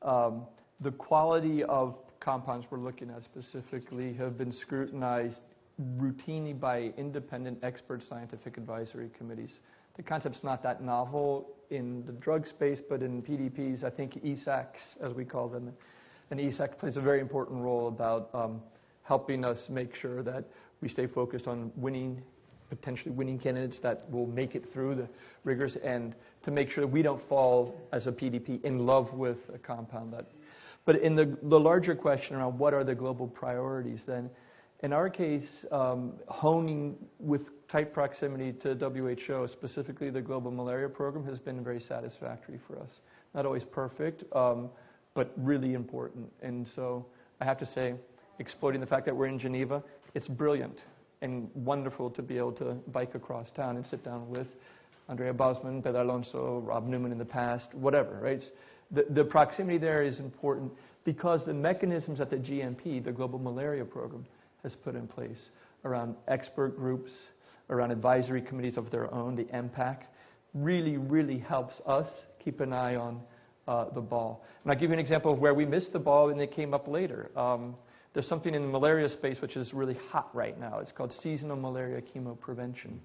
um, the quality of compounds we're looking at specifically have been scrutinized routinely by independent expert scientific advisory committees. The concept's not that novel in the drug space, but in PDPs, I think ESACs, as we call them, and ESAC plays a very important role about um, helping us make sure that we stay focused on winning potentially winning candidates that will make it through the rigors and to make sure that we don't fall as a PDP in love with a compound that. But in the, the larger question around what are the global priorities, then in our case, um, honing with tight proximity to WHO, specifically the Global Malaria Program, has been very satisfactory for us. Not always perfect, um, but really important. And so I have to say, exploiting the fact that we're in Geneva, it's brilliant and wonderful to be able to bike across town and sit down with Andrea Bosman, Pedro Alonso, Rob Newman in the past, whatever, right? The, the proximity there is important because the mechanisms that the GMP, the Global Malaria Program, has put in place around expert groups, around advisory committees of their own, the MPAC, really, really helps us keep an eye on uh, the ball. And I'll give you an example of where we missed the ball and it came up later. Um, there's something in the malaria space which is really hot right now. It's called seasonal malaria chemoprevention.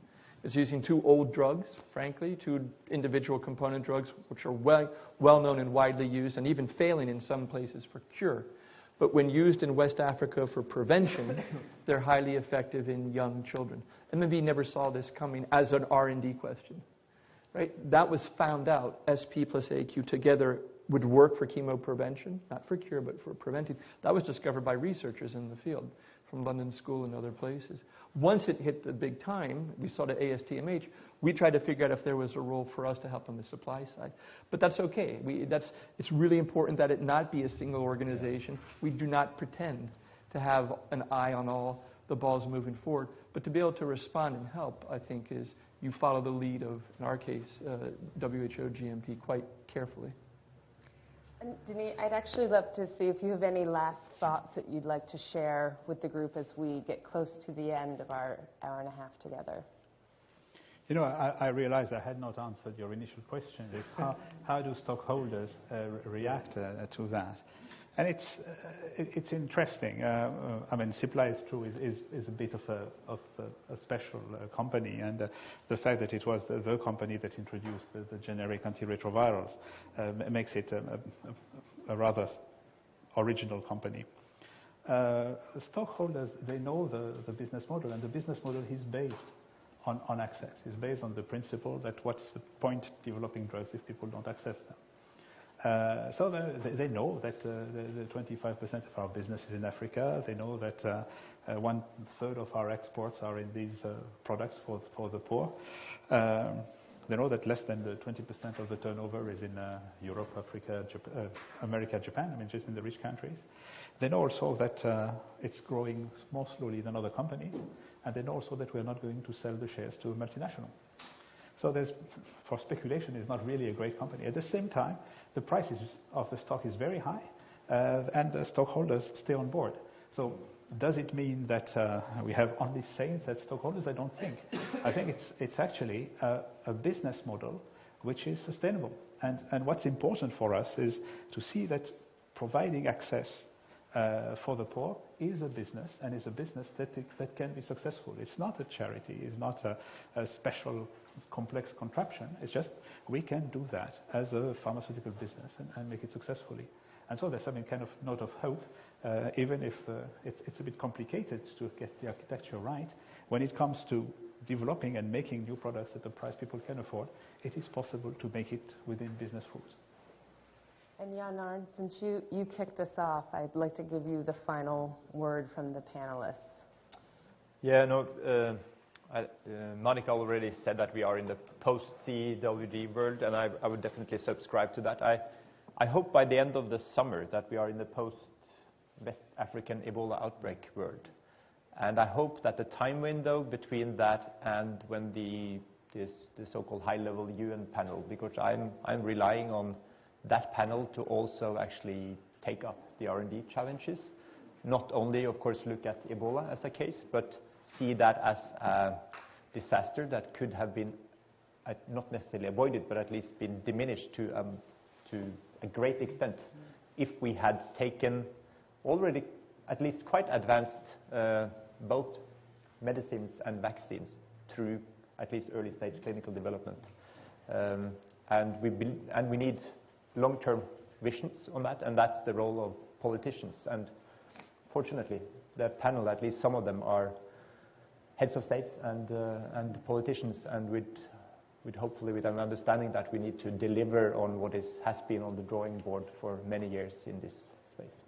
It's using two old drugs, frankly, two individual component drugs, which are well, well known and widely used, and even failing in some places for cure. But when used in West Africa for prevention, *coughs* they're highly effective in young children. MMV never saw this coming as an R&D question. Right? That was found out, SP plus AQ together would work for chemoprevention, not for cure, but for preventing. That was discovered by researchers in the field from London School and other places. Once it hit the big time, we saw the ASTMH, we tried to figure out if there was a role for us to help on the supply side. But that's okay. We, that's, it's really important that it not be a single organization. We do not pretend to have an eye on all the balls moving forward. But to be able to respond and help, I think, is you follow the lead of, in our case, uh, WHO GMP quite carefully. Denis, I'd actually love to see if you have any last thoughts that you'd like to share with the group as we get close to the end of our hour and a half together. You know, I, I realized I had not answered your initial question. Is how, how do stockholders uh, react uh, to that? And it's, it's interesting. Uh, uh, I mean, Cipla is true is, is, is a bit of a, of a, a special uh, company, and uh, the fact that it was the, the company that introduced the, the generic antiretrovirals uh, makes it a, a, a rather original company. Uh, stockholders, they know the, the business model, and the business model is based on, on access. It's based on the principle that what's the point developing drugs if people don't access them. Uh, so they, know that uh, the, the 25% of our business is in Africa. They know that uh, uh, one third of our exports are in these uh, products for, for the poor. Um, they know that less than the 20% of the turnover is in uh, Europe, Africa, uh, America, Japan, I mean, just in the rich countries. They know also that uh, it's growing more slowly than other companies, and they know also that we're not going to sell the shares to a multinational. So there's, for speculation, it's not really a great company. At the same time, the price of the stock is very high, uh, and the stockholders stay on board. So does it mean that uh, we have only saints as stockholders? I don't think. I think it's, it's actually a, a business model which is sustainable. And, and what's important for us is to see that providing access uh, for the poor is a business and is a business that, it, that can be successful. It's not a charity, it's not a, a special complex contraption. It's just we can do that as a pharmaceutical business and, and make it successfully. And so there's some kind of note of hope, uh, even if uh, it, it's a bit complicated to get the architecture right. When it comes to developing and making new products at the price people can afford, it is possible to make it within business rules. And Jan since you, you kicked us off, I'd like to give you the final word from the panelists. Yeah, no, uh, I, uh, Manica already said that we are in the post-CEWG world, and I, I would definitely subscribe to that. I, I hope by the end of the summer that we are in the post-West African Ebola outbreak world. And I hope that the time window between that and when the, this, the so-called high-level UN panel, because I'm, I'm relying on that panel to also actually take up the R&D challenges. Not only, of course, look at Ebola as a case, but see that as a disaster that could have been uh, not necessarily avoided, but at least been diminished to, um, to a great extent if we had taken already at least quite advanced uh, both medicines and vaccines through at least early stage clinical development. Um, and, we and we need long-term visions on that, and that's the role of politicians. And fortunately, the panel, at least some of them, are heads of states and, uh, and politicians, and with, with hopefully with an understanding that we need to deliver on what is, has been on the drawing board for many years in this space.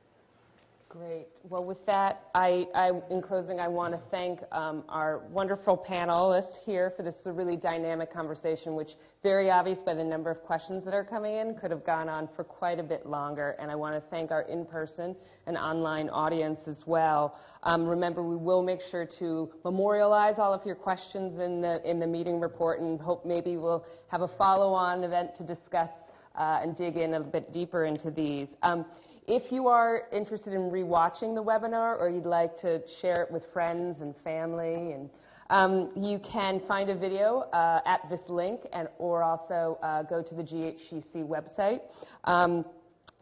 Great. Well, with that, I, I, in closing, I want to thank um, our wonderful panelists here for this really dynamic conversation, which, very obvious by the number of questions that are coming in, could have gone on for quite a bit longer. And I want to thank our in-person and online audience as well. Um, remember, we will make sure to memorialize all of your questions in the in the meeting report, and hope maybe we'll have a follow-on event to discuss uh, and dig in a bit deeper into these. Um, if you are interested in rewatching the webinar or you'd like to share it with friends and family, and um, you can find a video uh, at this link and, or also uh, go to the GHTC website. Um,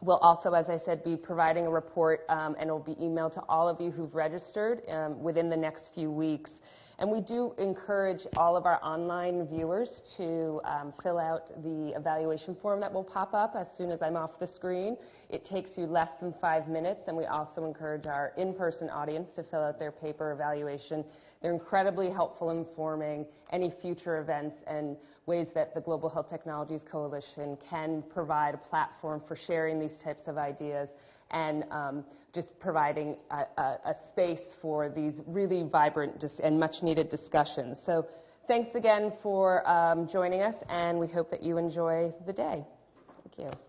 We'll also, as I said, be providing a report um, and it will be emailed to all of you who've registered um, within the next few weeks. And we do encourage all of our online viewers to um, fill out the evaluation form that will pop up as soon as I'm off the screen. It takes you less than five minutes, and we also encourage our in-person audience to fill out their paper evaluation. They're incredibly helpful in informing any future events and ways that the Global Health Technologies Coalition can provide a platform for sharing these types of ideas and um, just providing a, a, a, space for these really vibrant and much needed discussions. So thanks again for um, joining us, and we hope that you enjoy the day. Thank you.